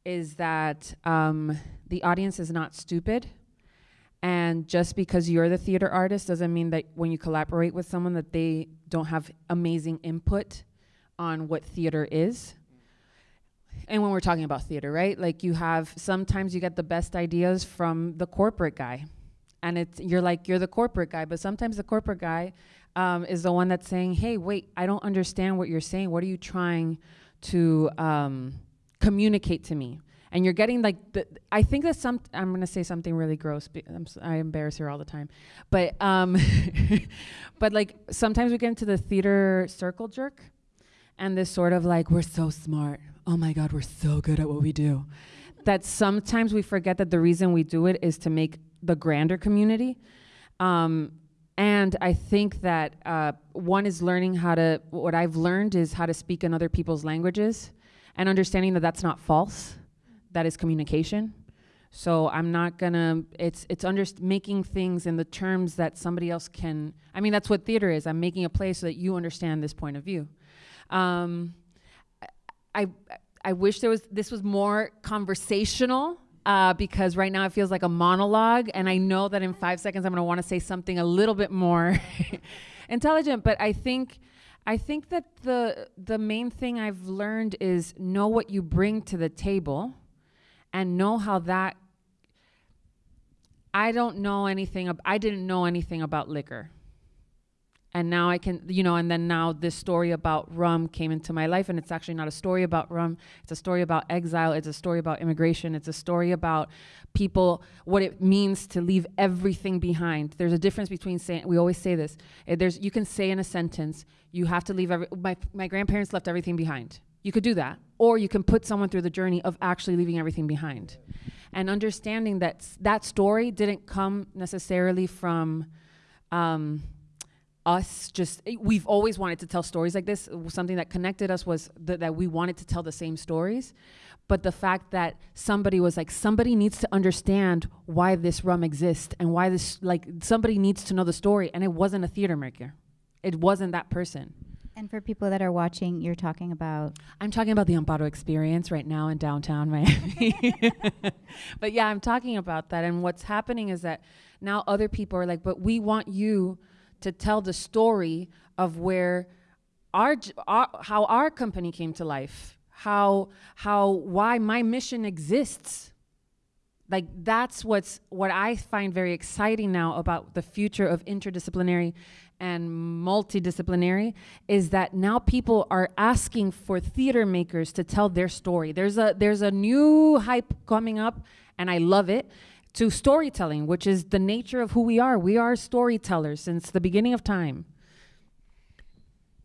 S4: is that um, the audience is not stupid. And just because you're the theater artist doesn't mean that when you collaborate with someone that they don't have amazing input on what theater is. And when we're talking about theater, right? Like you have sometimes you get the best ideas from the corporate guy. And it's you're like you're the corporate guy, but sometimes the corporate guy um, is the one that's saying, "Hey, wait, I don't understand what you're saying. What are you trying to um, communicate to me?" and you're getting like the I think that some I'm gonna say something really gross. I'm I embarrass her all the time, but um, but like sometimes we get into the theater circle jerk, and this sort of like we're so smart. Oh my God, we're so good at what we do. That sometimes we forget that the reason we do it is to make the grander community. Um, and I think that uh, one is learning how to, what I've learned is how to speak in other people's languages and understanding that that's not false that is communication. So I'm not gonna. It's it's under making things in the terms that somebody else can. I mean, that's what theater is. I'm making a play so that you understand this point of view. Um, I I wish there was this was more conversational. Uh, because right now it feels like a monologue, and I know that in five seconds I'm going to want to say something a little bit more intelligent. But I think, I think that the the main thing I've learned is know what you bring to the table, and know how that I don't know anything ab- I didn't know anything about liquor. And now I can, you know, and then now this story about rum came into my life, and it's actually not a story about rum. It's a story about exile. It's a story about immigration. It's a story about people, what it means to leave everything behind. There's a difference between saying, we always say this, eh, there's, you can say in a sentence, you have to leave every, my, my grandparents left everything behind. You could do that. Or you can put someone through the journey of actually leaving everything behind. And understanding that that story didn't come necessarily from um, us just, eh, we've always wanted to tell stories like this. Something that connected us was th- that we wanted to tell the same stories. But the fact that somebody was like, somebody needs to understand why this rum exists and why this, like, somebody needs to know the story. And it wasn't a theater maker, it wasn't that person.
S1: And for people that are watching, you're talking about
S4: I'm talking about the Amparo experience right now in downtown Miami. but yeah, I'm talking about that. And what's happening is that now other people are like, but we want you to tell the story of where our, our how our company came to life, how how why my mission exists. Like that's what's what I find very exciting now about the future of interdisciplinary and multidisciplinary is that now people are asking for theater makers to tell their story. There's a there's a new hype coming up and I love it to storytelling, which is the nature of who we are. We are storytellers since the beginning of time.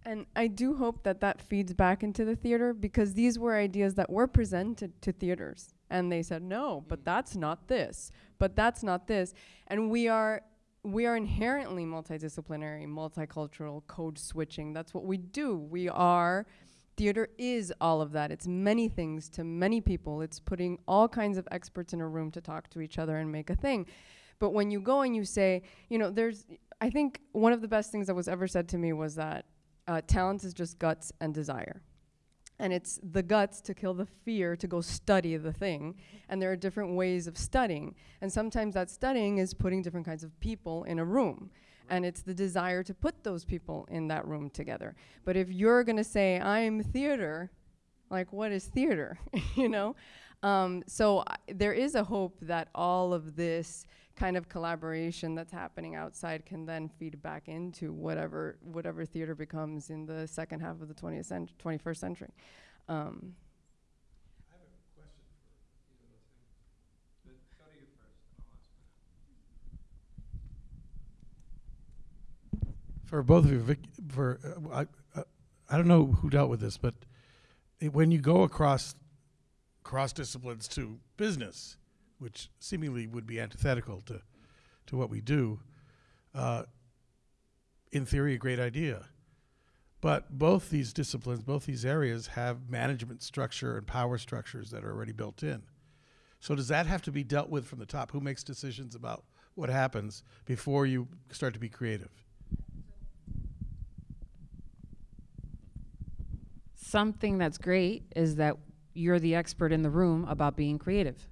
S5: And I do hope that that feeds back into the theater because these were ideas that were presented to theaters And they said, no, but that's not this, but that's not this. And we are we are inherently multidisciplinary, multicultural, code switching. That's what we do. We are theater is all of that. It's many things to many people. It's putting all kinds of experts in a room to talk to each other and make a thing. But when you go and you say, you know, there's I think one of the best things that was ever said to me was that uh, talent is just guts and desire. And it's the guts to kill the fear to go study the thing. And there are different ways of studying. And sometimes that studying is putting different kinds of people in a room. And it's the desire to put those people in that room together. But if you're going to say, I'm theater, like, what is theater? you know? Um, so there is a hope that all of this kind of collaboration that's happening outside can then feed back into whatever whatever theater becomes in the second half of the 20th cent- 21st century. Um,
S2: For both of you, Vic, for uh, I, uh, I don't know who dealt with this, but it, when you go across cross disciplines to business, which seemingly would be antithetical to to what we do, uh, in theory, a great idea. But both these disciplines, both these areas, have management structure and power structures that are already built in. So does that have to be dealt with from the top? Who makes decisions about what happens before you start to be creative?
S4: Something that's great is that you're the expert in the room about being creative.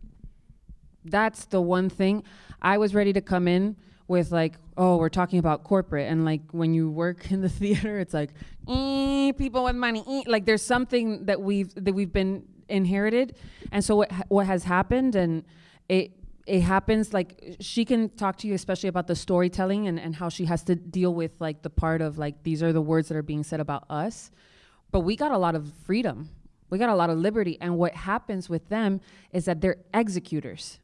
S4: That's the one thing. I was ready to come in with like, oh, we're talking about corporate and like when you work in the theater, it's like, "Eh, people with money, eh," like there's something that we've that we've been inherited, and so what what has happened and it it happens like she can talk to you especially about the storytelling and, and how she has to deal with like the part of like these are the words that are being said about us but we got a lot of freedom. We got a lot of liberty. And what happens with them is that they're executors.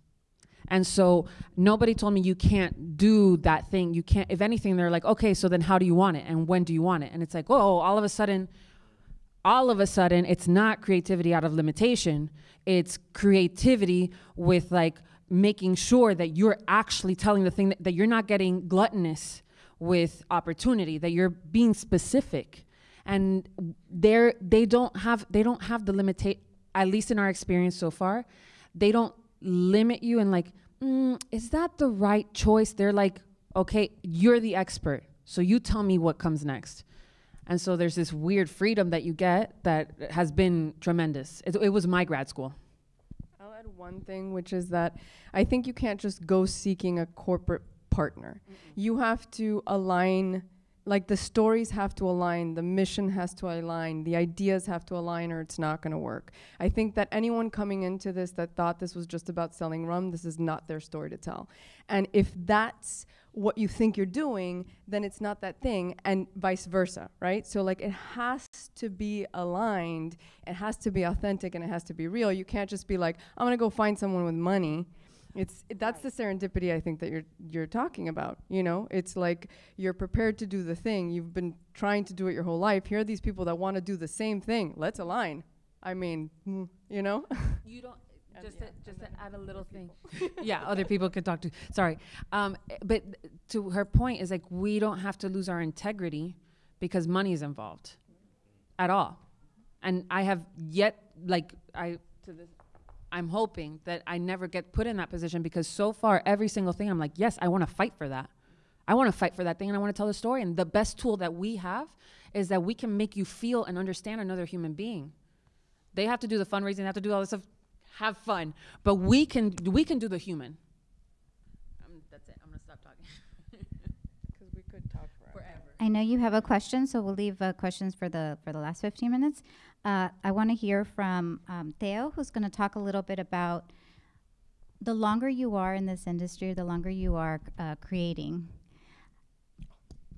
S4: And so nobody told me you can't do that thing. You can't if anything they're like okay so then how do you want it? And when do you want it? And it's like oh all of a sudden all of a sudden it's not creativity out of limitation. It's creativity with like making sure that you're actually telling the thing that, that you're not getting gluttonous with opportunity that you're being specific and they're they don't have they don't have the limitate at least in our experience so far they don't limit you and like mm, is that the right choice? They're like okay you're the expert so you tell me what comes next. And so there's this weird freedom that you get that has been tremendous. It, it was my grad school.
S5: I'll add one thing, which is that I think you can't just go seeking a corporate partner. You have to align, like the stories have to align, the mission has to align, the ideas have to align, or it's not going to work. I think that anyone coming into this that thought this was just about selling rum, this is not their story to tell. And if that's what you think you're doing, then it's not that thing, and vice versa, right? So, like, it has to be aligned, it has to be authentic, and it has to be real. You can't just be like, I'm gonna go find someone with money. It's that's the serendipity I think that you're you're talking about. You know, it's like you're prepared to do the thing. You've been trying to do it your whole life. Here are these people that want to do the same thing. Let's align. I mean, mm, you know.
S4: You don't just to, just to add a little thing. yeah, other people could talk to. Sorry, um, but to her point is like we don't have to lose our integrity because money is involved, at all. And I have yet, like I to this, I'm hoping that I never get put in that position because so far every single thing I'm like, yes, I want to fight for that. I want to fight for that thing and I want to tell the story. And the best tool that we have is that we can make you feel and understand another human being. They have to do the fundraising, they have to do all this stuff have fun. But we can we can do the human. Um, that's it. I'm gonna stop talking.
S5: Because we could talk forever.
S1: I know you have a question, so we'll leave uh, questions for the for the last 15 minutes. Uh, I want to hear from um, Teo, who's going to talk a little bit about the longer you are in this industry, the longer you are uh, creating.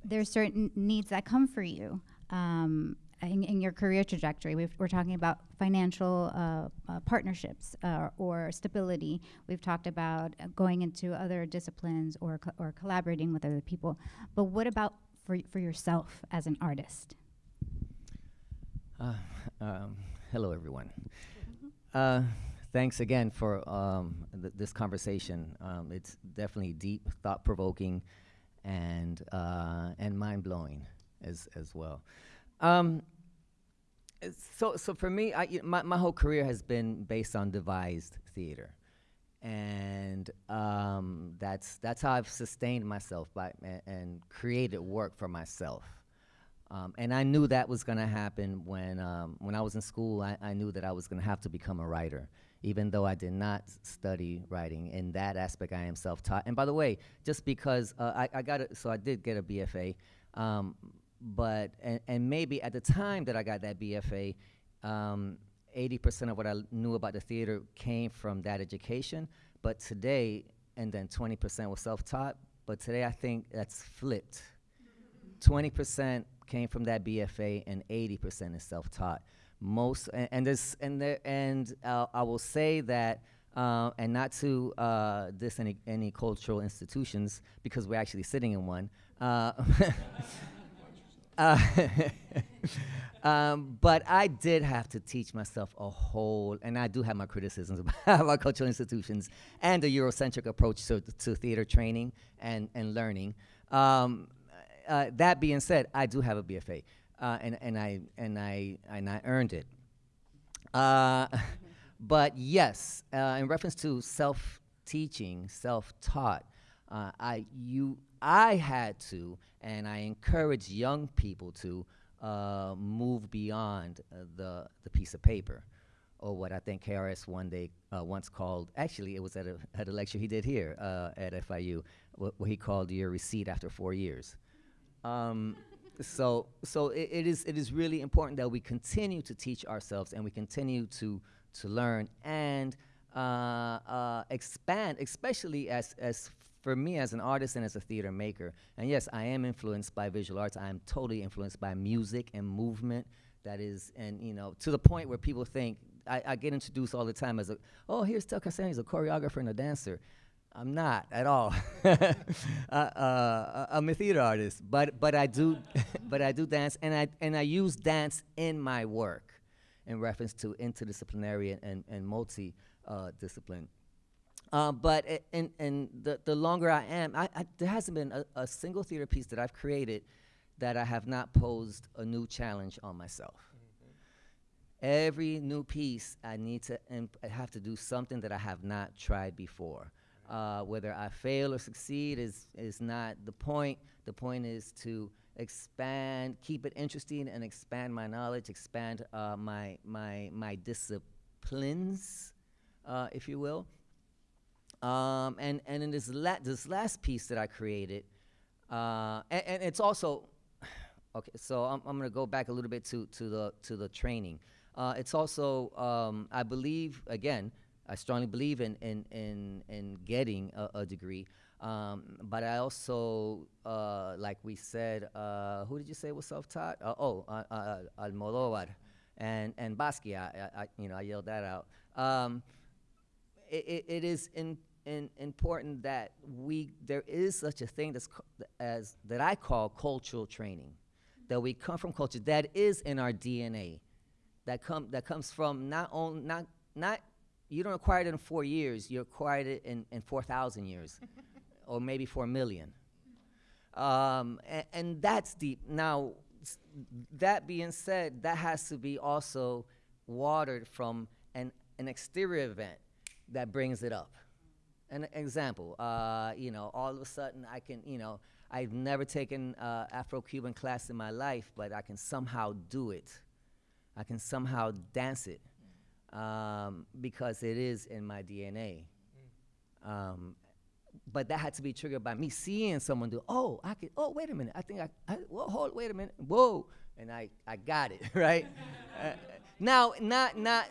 S1: There's certain needs that come for you um, in, in your career trajectory. We've, we're talking about financial uh, uh, partnerships uh, or stability. We've talked about going into other disciplines or co- or collaborating with other people. But what about for for yourself as an artist?
S15: Uh, um, hello, everyone. Uh,
S16: thanks again for um, th- this conversation. Um, it's definitely deep, thought provoking, and uh, and mind blowing as as well. Um, so so for me, I, my my whole career has been based on devised theater, and um, that's that's how I've sustained myself by and, and created work for myself. Um, and I knew that was going to happen when um, when I was in school. I, I knew that I was going to have to become a writer, even though I did not study writing. In that aspect, I am self-taught. And by the way, just because uh, I, I got it, so I did get a BFA, um, but and, and maybe at the time that I got that BFA, um, 80% of what I knew about the theater came from that education. But today, and then 20% was self-taught. But today, I think that's flipped. 20% came from that BFA and 80% is self-taught. Most and, and this and there and uh, I will say that uh, and not to uh, any, any cultural institutions because we're actually sitting in one. Uh, uh, um, but I did have to teach myself a whole, and I do have my criticisms about, about cultural institutions and the Eurocentric approach to, to theater training and, and learning. Um, uh, that being said, I do have a BFA, uh, and, and, I, and, I, and I earned it. Uh, but yes, uh, in reference to self-teaching, self-taught, uh, I you I had to, and I encourage young people to uh, move beyond uh, the the piece of paper, or what I think Harris one day uh, once called. Actually, it was at a at a lecture he did here at FIU, wh- what he called your receipt after four years. Um, so so it, it is it is really important that we continue to teach ourselves and we continue to to learn and uh, uh, expand, especially as as for me as an artist and as a theater maker. And yes, I am influenced by visual arts. I am totally influenced by music and movement. That is, and you know, to the point where people think I, I get introduced all the time as a, oh, here's Teo Castellanos, he's a choreographer and a dancer. I'm not at all. uh, uh, I'm a theater artist, but but I do, but I do dance, and I and I use dance in my work, in reference to interdisciplinary and and, and multi uh, discipline. Uh, but and and the the longer I am, I, I there hasn't been a, a single theater piece that I've created that I have not posed a new challenge on myself. Every new piece, I need to I have to do something that I have not tried before. Uh, whether I fail or succeed is is not the point. The point is to expand, keep it interesting, and expand my knowledge, expand uh, my my my disciplines, uh, if you will. Um, and and in this la- this last piece that I created, uh, and, and it's also okay. So I'm, I'm going to go back a little bit to to the to the training. Uh, it's also um, I believe again I strongly believe in in in, in getting a, a degree. Um, but I also, uh, like we said, uh, who did you say was self-taught? Uh, oh, uh, Almodovar and and Basquiat. I, I, you know, I yelled that out. Um, it, it, it is in, in important that we there is such a thing that's as that I call cultural training, that we come from culture that is in our DNA, that come that comes from not on not not you don't acquire it in four years, you acquired it in, in four thousand years, or maybe four million. Um, and, and that's deep. Now, that being said, that has to be also watered from an, an exterior event that brings it up. An example, uh, you know, all of a sudden I can, you know, I've never taken uh, Afro-Cuban class in my life, but I can somehow do it. I can somehow dance it um, because it is in my DNA. Um, but that had to be triggered by me seeing someone do. Oh, I could. Oh, wait a minute. I think I. I whoa, hold. Wait a minute. Whoa. And I. I got it right. uh, now, not not.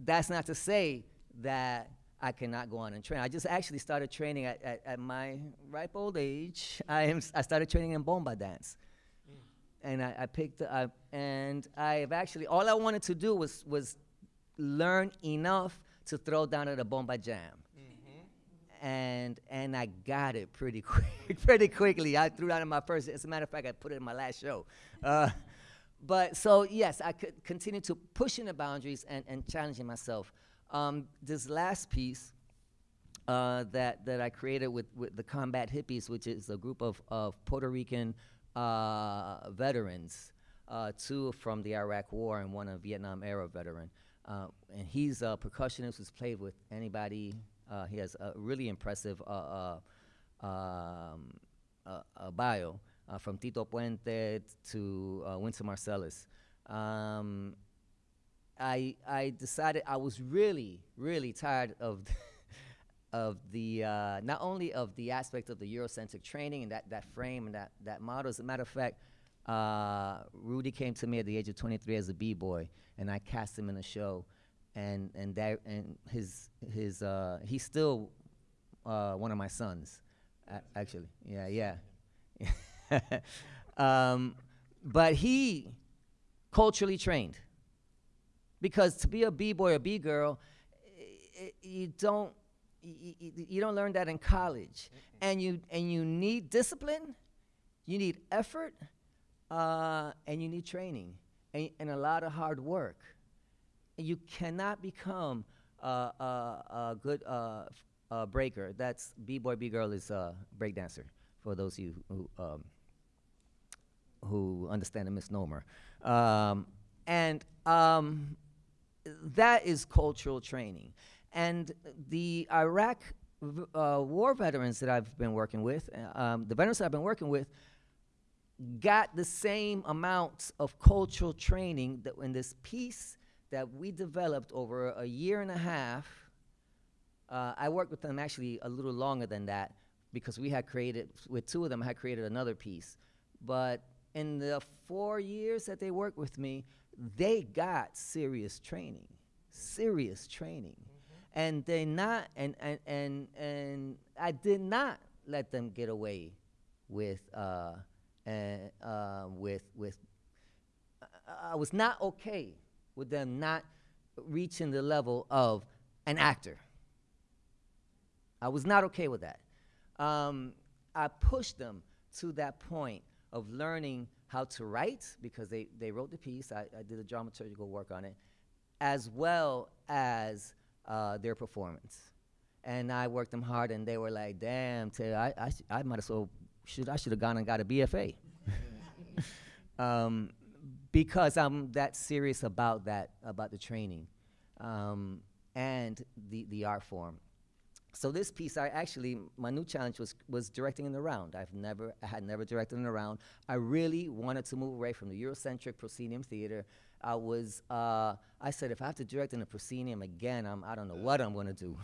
S16: That's not to say that I cannot go on and train. I just actually started training at, at, at my ripe old age. I am. I started training in bomba dance and I, I picked up, and I've actually all I wanted to do was was learn enough to throw down at a bomba jam, and and I got it pretty quick, pretty quickly. I threw down in my first. As a matter of fact, I put it in my last show. Uh, but so yes, I could continue to pushing the boundaries and, and challenging myself. Um, this last piece uh, that that I created with, with the Combat Hippies, which is a group of, of Puerto Rican uh, veterans, uh, two from the Iraq War and one a Vietnam era veteran. Uh, and he's a percussionist who's played with anybody. Uh, he has a really impressive uh, um, bio from Tito Puente to Wynton Marsalis. Um, I I decided I was really really tired of of the uh, not only of the aspect of the Eurocentric training and that that frame and that that model. As a matter of fact, uh, Rudi came to me at the age of 23 as a b-boy, and I cast him in a show, and and that and his his uh, he's still uh, one of my sons, actually. Yeah, yeah. um, but he culturally trained because to be a b-boy or b-girl i- i- you don't y- y- y- you don't learn that in college. And you and you need discipline you need effort uh, and you need training and, and a lot of hard work. And you cannot become uh, uh, a good uh, uh, breaker. That's b-boy b-girl is a breakdancer for those of you who um, who understand the misnomer. Um, and um, that is cultural training. And the Iraq uh, war veterans that I've been working with, uh, um, the veterans that I've been working with, got the same amounts of cultural training that in this piece that we developed over a year and a half. Uh, I worked with them actually a little longer than that because we had created, with two of them, I had created another piece. But in the four years that they worked with me, they got serious training, serious training. And they not, and, and, and, and I did not let them get away with, uh, and, uh, with, with, I- I was not okay with them not reaching the level of an actor. I was not okay with that. Um, I pushed them to that point of learning how to write because they, they wrote the piece. I, I did a dramaturgical work on it, as well as uh, their performance. And I worked them hard, and they were like, "Damn, Taylor, I, I, sh- I might as well should I should have gone and got a BFA." um, because I'm that serious about that about the training um, and the the art form. So this piece, I actually my new challenge was was directing in the round. I've never I had never directed in the round. I really wanted to move away from the Eurocentric proscenium theater. I was uh, I said if I have to direct in a proscenium again, I'm I don't know what I'm gonna do.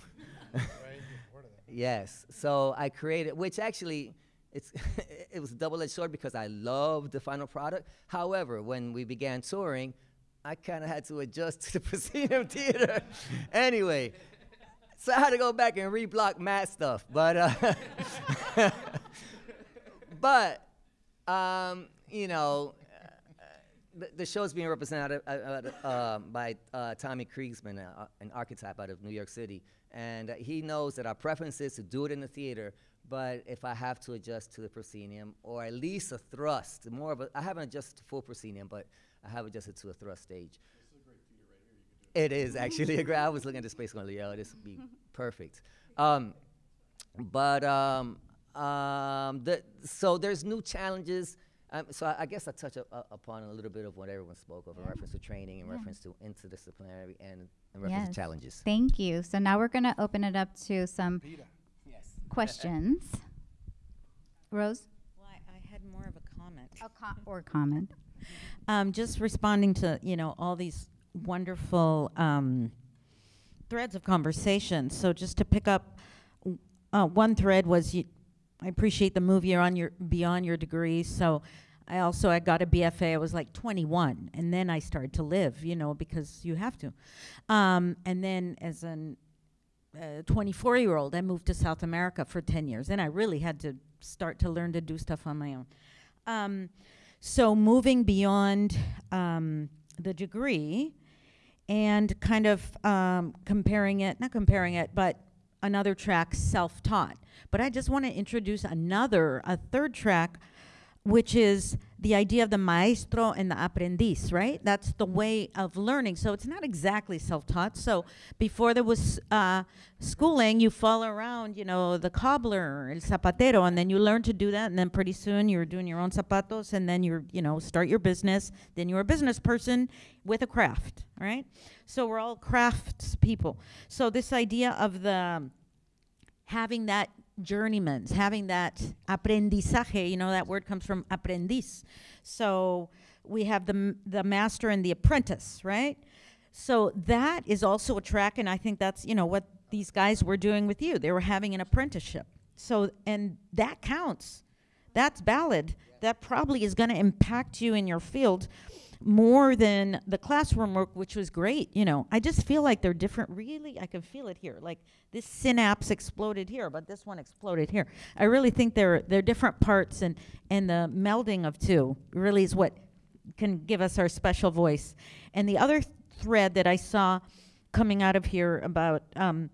S16: yes. So I created, which actually it's it was a double-edged sword because I loved the final product. However, when we began touring, I kind of had to adjust to the proscenium theater. anyway, so I had to go back and reblock mad stuff. But uh, but um, you know, the, the is being represented uh, uh, uh, by uh, Tommy Kriegsmann, uh, an ArKtype out of New York City, and he knows that our preference is to do it in the theater. But if I have to adjust to the proscenium, or at least a thrust, more of a, I haven't adjusted to full proscenium, but I have adjusted to a thrust stage. It is actually a great. I was looking at the space going, yo, this would be perfect. Um, but um, um, the, so there's new challenges. Um, so I, I guess I touch up, uh, upon a little bit of what everyone spoke of in reference to training, in
S1: Yeah.
S16: reference to interdisciplinary, and in reference
S1: Yes.
S16: to challenges.
S1: Thank you. So now we're going to open it up to some questions. Rose?
S6: Well, I, I had more of a comment.
S1: A com- or comment.
S6: Um, just responding to you know all these wonderful um, threads of conversation. So just to pick up, uh, one thread was you, I appreciate the move you're on your beyond your degree. So I also I got a BFA. I was like 21, and then I started to live. You know because you have to. Um, and then as an uh, 24 year old, I moved to South America for 10 years. And I really had to start to learn to do stuff on my own. Um, so moving beyond um, the degree and kind of um, comparing it, not comparing it, but another track, self taught. But I just want to introduce another, a third track which is the idea of the maestro and the aprendiz, right? That's the way of learning. So it's not exactly self-taught. So before there was uh, schooling, you follow around, you know, the cobbler, el zapatero, and then you learn to do that, and then pretty soon you're doing your own zapatos, and then you're, you know, start your business. Then you're a business person with a craft, right? So we're all crafts people. So this idea of the having that journeymans, having that aprendizaje, you know, that word comes from aprendiz. So we have the, the master and the apprentice, right? So that is also a track, and I think that's, you know, what these guys were doing with you. They were having an apprenticeship. So, and that counts. That's valid. That probably is going to impact you in your field more than the classroom work, which was great. You know, I just feel like they're different. Really, I can feel it here. Like this synapse exploded here, but this one exploded here. I really think they're they're different parts, and and the melding of two really is what can give us our special voice. And the other thread that I saw coming out of here about um,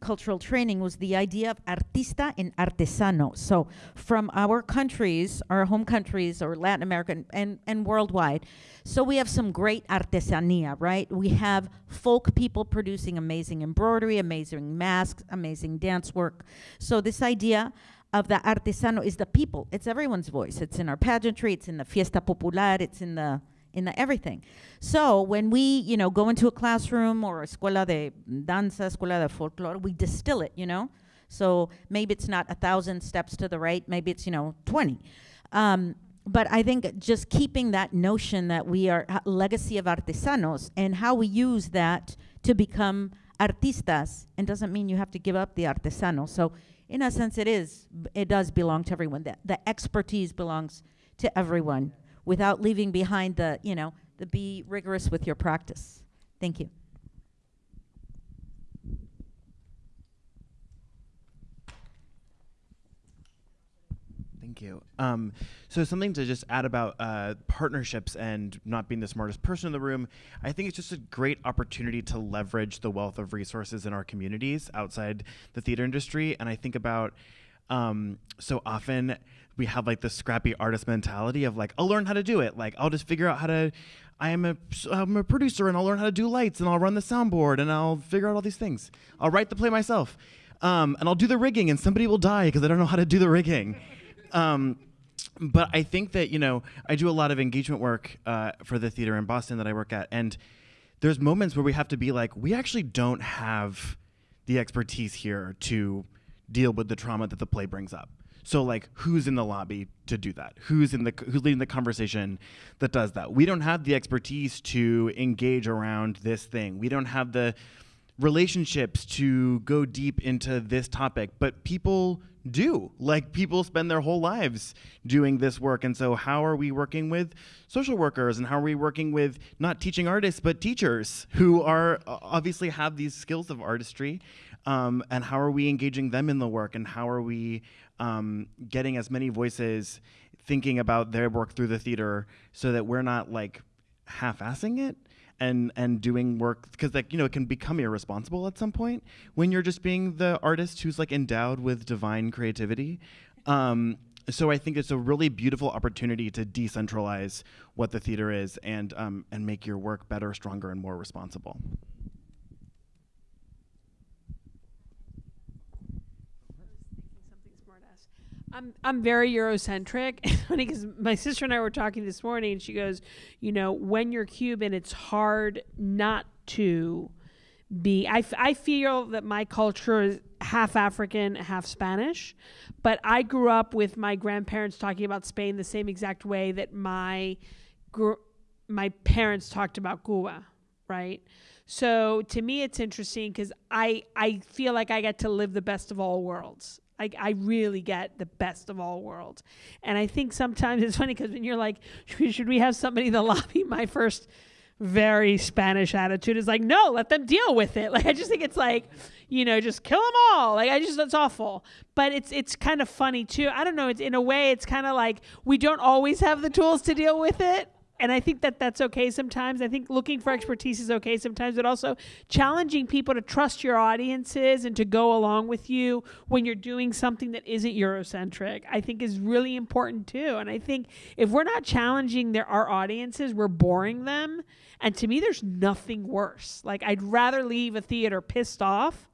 S6: cultural training was the idea of artista and artesano. So from our countries, our home countries, or Latin American and, and worldwide, so we have some great artesania, right? We have folk people producing amazing embroidery, amazing masks, amazing dance work. So this idea of the artesano is the people. It's everyone's voice. It's in our pageantry, it's in the fiesta popular, it's in the in the everything. So when we, you know, go into a classroom or a escuela de danza, escuela de folklore, we distill it, you know? So maybe it's not a thousand steps to the right, maybe it's, you know, 20. Um, but I think just keeping that notion that we are a legacy of artesanos and how we use that to become artistas, and doesn't mean you have to give up the artesano. So in a sense, it is, it does belong to everyone. The, the expertise belongs to everyone without leaving behind the, you know, the be rigorous with your practice. Thank you.
S15: Thank you. Um, so something to just add about uh, partnerships and not being the smartest person in the room. I think it's just a great opportunity to leverage the wealth of resources in our communities outside the theater industry. And I think about um, so often we have like this scrappy artist mentality of like, I'll learn how to do it. Like, I'll just figure out how to. I am a, I'm a producer and I'll learn how to do lights and I'll run the soundboard and I'll figure out all these things. I'll write the play myself. Um, and I'll do the rigging and somebody will die because I don't know how to do the rigging. Um, but I think that you know I do a lot of engagement work uh, for the theater in Boston that I work at, and there's moments where we have to be like, we actually don't have the expertise here to deal with the trauma that the play brings up. So like, who's in the lobby to do that? Who's in the who's leading the conversation that does that? We don't have the expertise to engage around this thing. We don't have the relationships to go deep into this topic, but people do. Like people spend their whole lives doing this work. And so how are we working with social workers and how are we working with not teaching artists but teachers who are obviously have these skills of artistry? Um, and how are we engaging them in the work and how are we um, getting as many voices thinking about their work through the theater so that we're not like half-assing it and and doing work because like you know it can become irresponsible at some point when you're just being the artist who's like endowed with divine creativity um, so I think it's a really beautiful opportunity to decentralize what the theater is and um, and make your work better, stronger, and more responsible.
S7: I'm I'm very Eurocentric. Funny because my sister and I were talking this morning, and she goes, you know, when you're Cuban, it's hard not to be. I, feel that my culture is half African, half Spanish, but I grew up with my grandparents talking about Spain the same exact way that my gr- my parents talked about Cuba, right? So to me, it's interesting because I I feel like I get to live the best of all worlds. I, I really get the best of all worlds. And I think sometimes it's funny because when you're like, should should we have somebody in the lobby? My first very Spanish attitude is like, no, let them deal with it. Like, I just think it's like, you know, just kill them all. Like, I just, that's awful. But it's, it's kind of funny too. I don't know. It's in a way, it's kind of like we don't always have the tools to deal with it. And I think that that's okay sometimes. I think looking for expertise is okay sometimes, but also challenging people to trust your audiences and to go along with you when you're doing something that isn't Eurocentric, I think is really important too. And I think if we're not challenging their our audiences, we're boring them. And to me, there's nothing worse. Like I'd rather leave a theater pissed off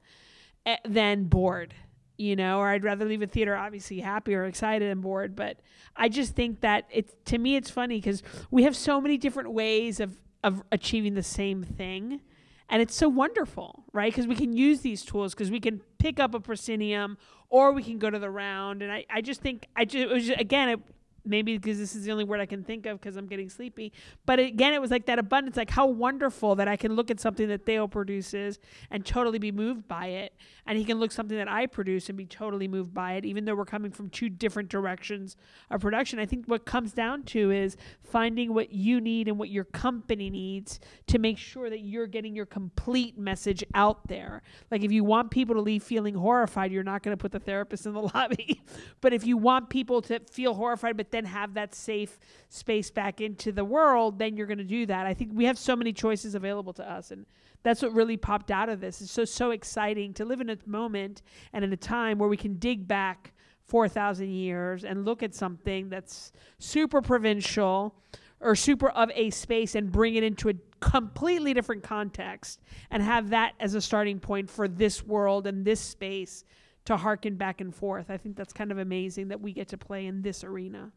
S7: eh, than bored you know, or I'd rather leave a theater obviously happy or excited and bored. But I just think that it's to me it's funny because we have so many different ways of of achieving the same thing. And it's so wonderful, right? Because we can use these tools because we can pick up a proscenium or we can go to the round. And I, I just think, I just, it was just, again, it, maybe because this is the only word I can think of because I'm getting sleepy. But again, it was like that abundance, like how wonderful that I can look at something that Teo produces and totally be moved by it, and he can look something that I produce and be totally moved by it, even though we're coming from two different directions of production. I think what comes down to is finding what you need and what your company needs to make sure that you're getting your complete message out there. Like if you want people to leave feeling horrified, you're not going to put the therapist in the lobby. but if you want people to feel horrified, but then have that safe space back into the world, then you're going to do that. I think we have so many choices available to us. And that's what really popped out of this. It's so, so exciting to live in a moment and in a time where we can dig back 4,000 years and look at something that's super provincial or super of a space and bring it into a completely different context and have that as a starting point for this world and this space to harken back and forth. I think that's kind of amazing that we get to play in this arena.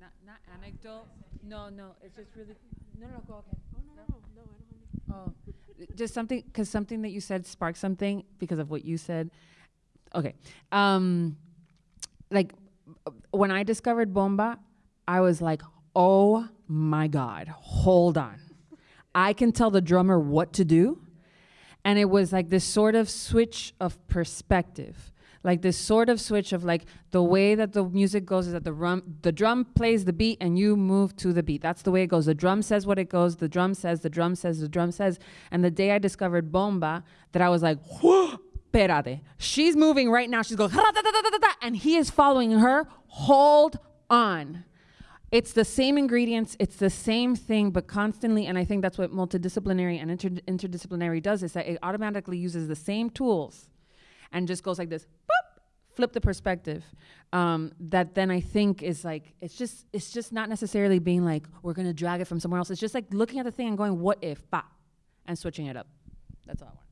S4: Not, not. No, no, it's just really. No, no, go ahead.
S7: Oh, no, no, no, I don't
S4: Oh, just something because something that you said sparked something because of what you said. Okay, um, like when I discovered bomba, I was like, oh my god, hold on, I can tell the drummer what to do, and it was like this sort of switch of perspective like this sort of switch of like the way that the music goes is that the drum the drum plays the beat and you move to the beat. That's the way it goes. The drum says what it goes, the drum says, the drum says, the drum says. And the day I discovered bomba, that I was like, Perade. She's moving right now. She's going, and he is following her. Hold on. It's the same ingredients, it's the same thing, but constantly, and I think that's what multidisciplinary and inter- interdisciplinary does, is that it automatically uses the same tools and just goes like this, boop, flip the perspective. Um, that then I think is like it's just it's just not necessarily being like we're gonna drag it from somewhere else. It's just like looking at the thing and going, what if, ba, and switching it up. That's all I want. To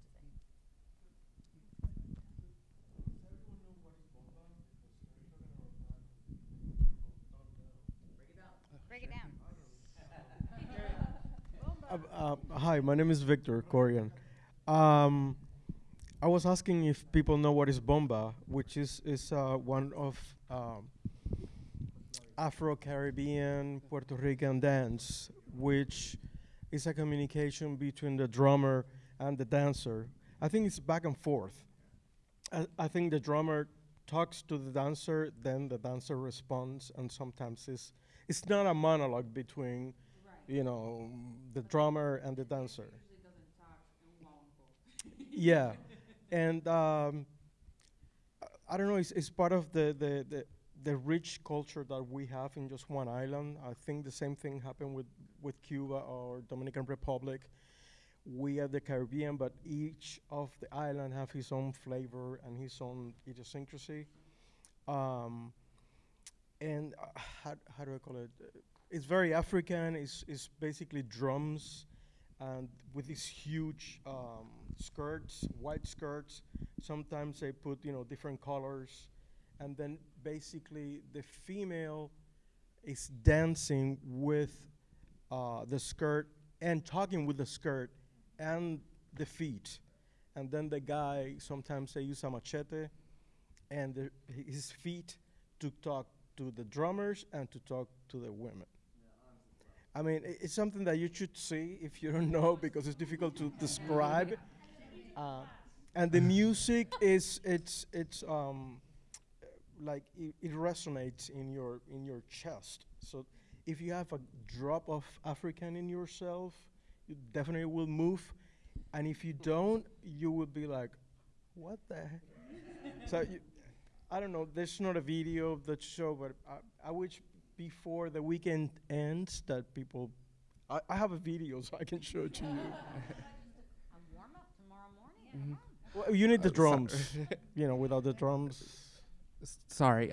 S4: say.
S1: Break it down.
S17: Uh, uh, hi, my name is Victor Corian. Um, I was asking if people know what is bomba, which is is uh, one of um, Afro-Caribbean Puerto Rican dance, which is a communication between the drummer and the dancer. I think it's back and forth. I, I think the drummer talks to the dancer, then the dancer responds, and sometimes it's it's not a monologue between, you know, the drummer and the dancer. yeah, and um, I- don't know. It's, it's part of the, the the the rich culture that we have in just one island. I think the same thing happened with with Cuba or Dominican Republic. We are the Caribbean, but each of the island have his own flavor and his own idiosyncrasy. Um, and uh, how, how do I call it? It's very African. It's, it's basically drums, and with these huge um, skirts, white skirts. Sometimes they put you know different colors, and then basically the female is dancing with uh, the skirt and talking with the skirt and the feet, and then the guy sometimes they use a machete and the, his feet to talk to the drummers and to talk to the women. I mean, it's something that you should see if you don't know because it's difficult to describe. Uh, and the music is it's it's um, like it, it resonates in your in your chest. So if you have a drop of African in yourself, you definitely will move. And if you don't, you will be like, what the heck? so you, I don't know. There's not a video of that show, but I, I wish before the weekend ends that people. I, I have a video so I can show it to you. Well, you need the
S12: Uh,
S17: drums. you know, without the drums.
S12: Sorry.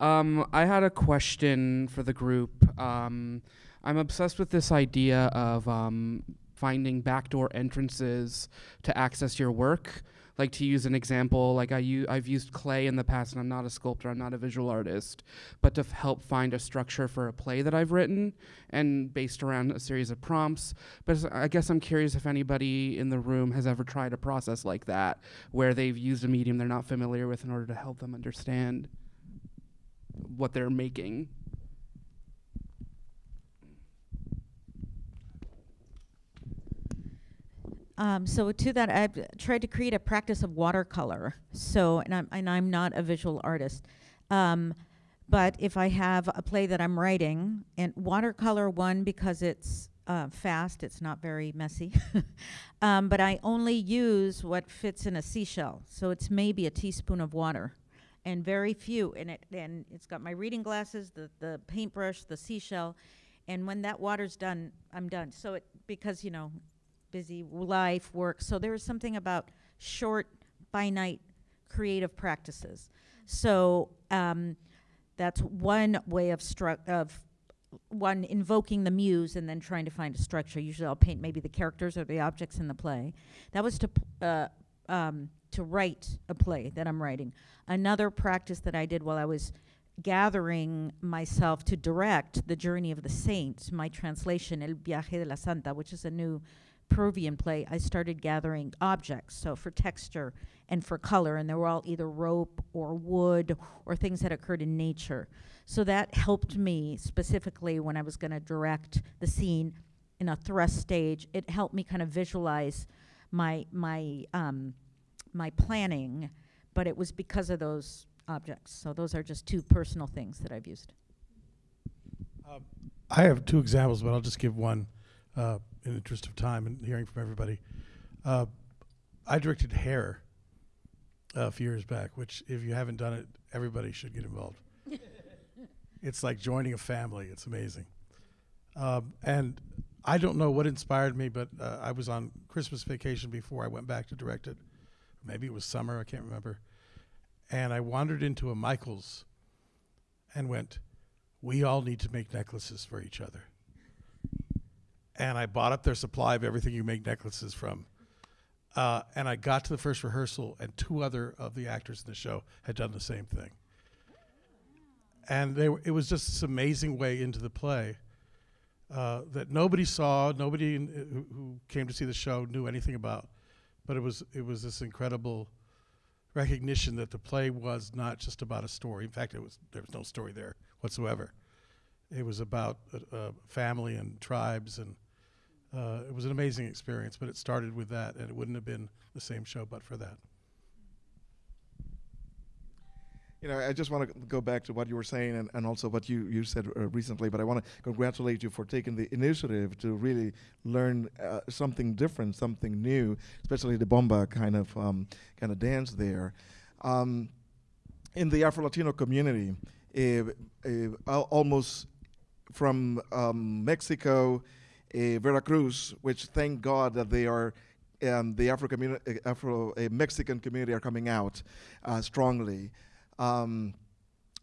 S12: um, I had a question for the group. Um, I'm obsessed with this idea of um, finding backdoor entrances to access your work. Like to use an example, like I u- I've used clay in the past, and I'm not a sculptor, I'm not a visual artist, but to help find a structure for a play that I've written and based around a series of prompts. But I guess I'm curious if anybody in the room has ever tried a process like that, where they've used a medium they're not familiar with in order to help them understand what they're making.
S6: Um, so to that, I've tried to create a practice of watercolor. So, and I'm and I'm not a visual artist, um, but if I have a play that I'm writing, and watercolor one because it's uh, fast, it's not very messy, um, but I only use what fits in a seashell. So it's maybe a teaspoon of water, and very few. And it and it's got my reading glasses, the the paintbrush, the seashell, and when that water's done, I'm done. So it because you know busy life, work. So there is something about short, finite, creative practices. So um, that's one way of of one invoking the muse and then trying to find a structure. Usually, I'll paint maybe the characters or the objects in the play. That was to uh, um, to write a play that I'm writing. Another practice that I did while I was gathering myself to direct the journey of the saints, my translation El Viaje de la Santa, which is a new Peruvian play, I started gathering objects. So for texture and for color, and they were all either rope or wood or things that occurred in nature. So that helped me specifically when I was going to direct the scene in a thrust stage. It helped me kind of visualize my my um, my planning, but it was because of those objects. So those are just two personal things that I've used.
S2: I have two examples, but I'll just give one uh, in the interest of time and hearing from everybody. Uh, I directed Hair a few years back, which, if you haven't done it, everybody should get involved. it's like joining a family. It's amazing. Um, and I don't know what inspired me, but uh, I was on Christmas vacation before I went back to direct it. Maybe it was summer, I can't remember. And I wandered into a Michael's and went, We all need to make necklaces for each other. And I bought up their supply of everything you make necklaces from. Uh, and I got to the first rehearsal, and two other of the actors in the show had done the same thing. And were, it was just this amazing way into the play uh, that nobody saw, nobody in, who, who came to see the show knew anything about. But it was it was this incredible recognition that the play was not just about a story. In fact, it was there was no story there whatsoever. It was about uh, uh, family and tribes, and uh, it was an amazing experience. But it started with that, and it wouldn't have been the same show but for that.
S14: You know, I just want to go back to what you were saying and, and also what you, you said uh, recently, but I want to congratulate you for taking the initiative to really learn uh, something different, something new, especially the bomba kind of um, kind of dance there. Um, in the Afro Latino community, uh, almost from um, Mexico, Veracruz, which thank God that they are um, the Afro community, Afro uh, Mexican community are coming out uh, strongly um,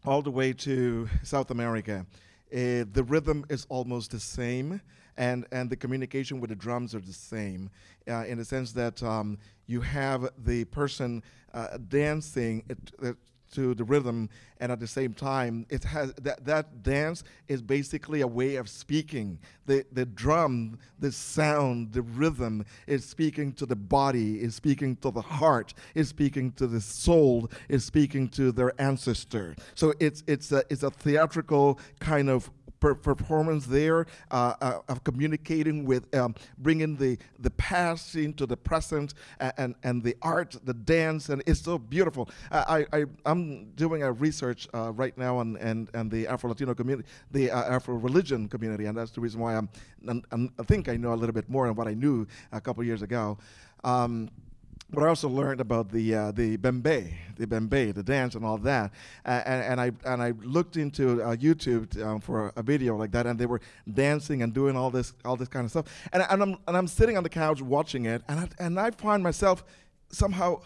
S14: all the way to South America. Uh, the rhythm is almost the same, and, and the communication with the drums are the same, uh, in the sense that um, you have the person uh, dancing it, to the rhythm, and at the same time, it has that, that dance is basically a way of speaking. The, the drum, the sound, the rhythm is speaking to the body, is speaking to the heart, is speaking to the soul, is speaking to their ancestor. So it's, it's, a, it's a theatrical kind of per- performance there uh, uh, of communicating with um, bringing the the past into the present and, and and the art the dance and it's so beautiful. I, I I'm doing a research uh, right now on and and the Afro Latino community the uh, Afro religion community and that's the reason why I'm, I'm, I'm I think I know a little bit more than what I knew a couple years ago. Um, but I also learned about the uh, the bembe, the bembe, the dance and all that. Uh, and, and I and I looked into uh, YouTube um, for a video like that, and they were dancing and doing all this all this kind of stuff. And, and I'm and I'm sitting on the couch watching it, and I, and I find myself somehow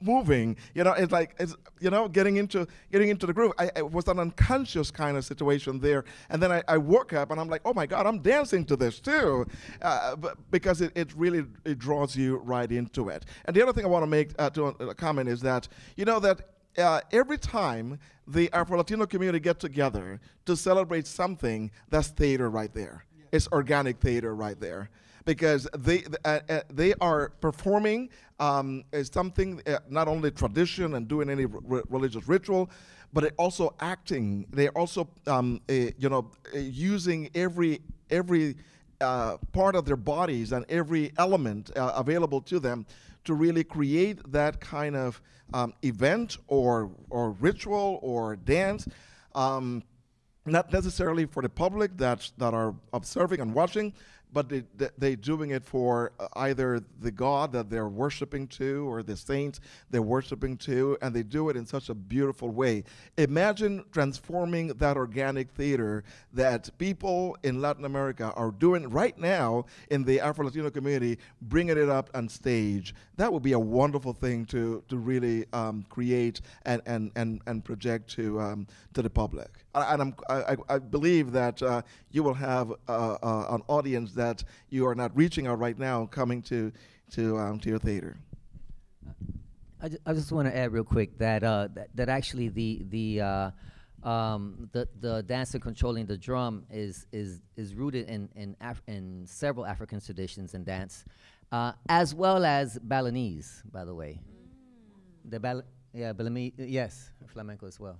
S14: moving. You know, it's like it's you know getting into getting into the groove. I, it was an unconscious kind of situation there, and then I, I woke up and I'm like, oh my God, I'm dancing to this too, uh, because it, it really it draws you right into it. And the other thing I want to make uh, to uh, comment is that you know that. Uh, every time the Afro Latino community get together to celebrate something, that's theater right there. It's organic theater right there because they uh, uh, they are performing um, something uh, not only tradition and doing any religious ritual, but also acting. They're also um, you know using every every uh, part of their bodies and every element uh, available to them to really create that kind of um, event or or ritual or dance. Um, not necessarily for the public that that are observing and watching, but they, they, they're doing it for uh, either the God that they're worshiping to or the saints they're worshiping to, and they do it in such a beautiful way. Imagine transforming that organic theater that people in Latin America are doing right now in the Afro Latino community, bringing it up on stage. That would be a wonderful thing to, to really um, create and, and, and, and project to, um, to the public. And I'm, I, I- I believe that uh, you will have uh, uh, an audience that you are not reaching out right now coming to, to, um, to your theater.
S16: I, ju- I just want to add real quick that uh, that, that actually the the uh, um, the the dancer controlling the drum is is is rooted in in, Af- in several African traditions and dance, uh, as well as Balinese, by the way. The Bal- yeah, Balinese, yes, flamenco as well.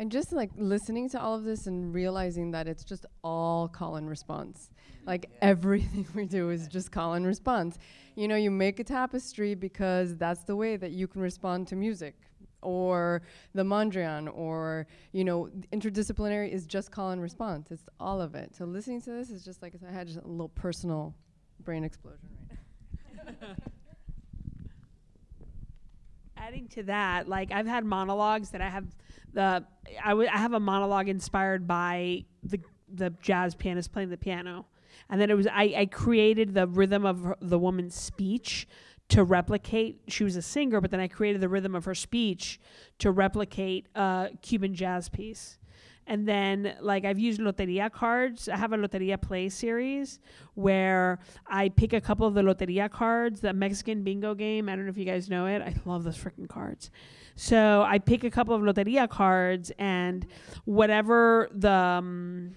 S5: And just like listening to all of this and realizing that it's just all call and response. Like everything we do is just call and response. You know, you make a tapestry because that's the way that you can respond to music. Or the Mondrian, or, you know, interdisciplinary is just call and response. It's all of it. So listening to this is just like I had just a little personal brain explosion right now.
S7: adding to that, like I've had monologues that I have the I, w- I have a monologue inspired by the the jazz pianist playing the piano, and then it was I, I created the rhythm of her, the woman's speech to replicate. She was a singer, but then I created the rhythm of her speech to replicate a Cuban jazz piece. And then, like, I've used Loteria cards. I have a Loteria play series where I pick a couple of the Loteria cards, the Mexican bingo game. I don't know if you guys know it. I love those freaking cards. So I pick a couple of Loteria cards, and whatever the. Um,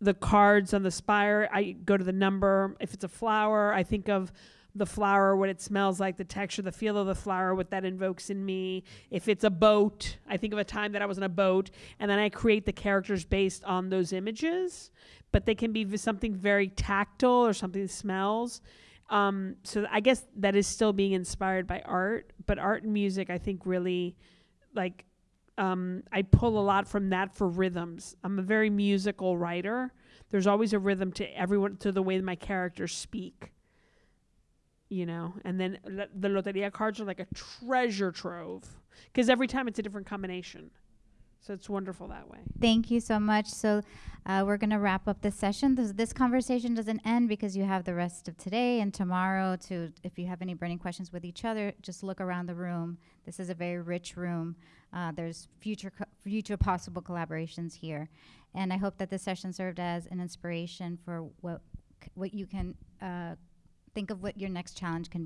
S7: the cards on the spire, I go to the number. If it's a flower, I think of the flower, what it smells like, the texture, the feel of the flower, what that invokes in me. If it's a boat, I think of a time that I was on a boat, and then I create the characters based on those images. But they can be something very tactile or something that smells. Um, so I guess that is still being inspired by art, but art and music, I think, really like um, I pull a lot from that for rhythms. I'm a very musical writer. There's always a rhythm to everyone to the way my characters speak. You know, and then the loteria cards are like a treasure trove because every time it's a different combination. So it's wonderful that way.
S1: Thank you so much. So uh, we're going to wrap up this session. This, this conversation doesn't end because you have the rest of today and tomorrow to, if you have any burning questions with each other, just look around the room. This is a very rich room. Uh, there's future, future possible collaborations here. And I hope that this session served as an inspiration for what, what you can uh, think of what your next challenge can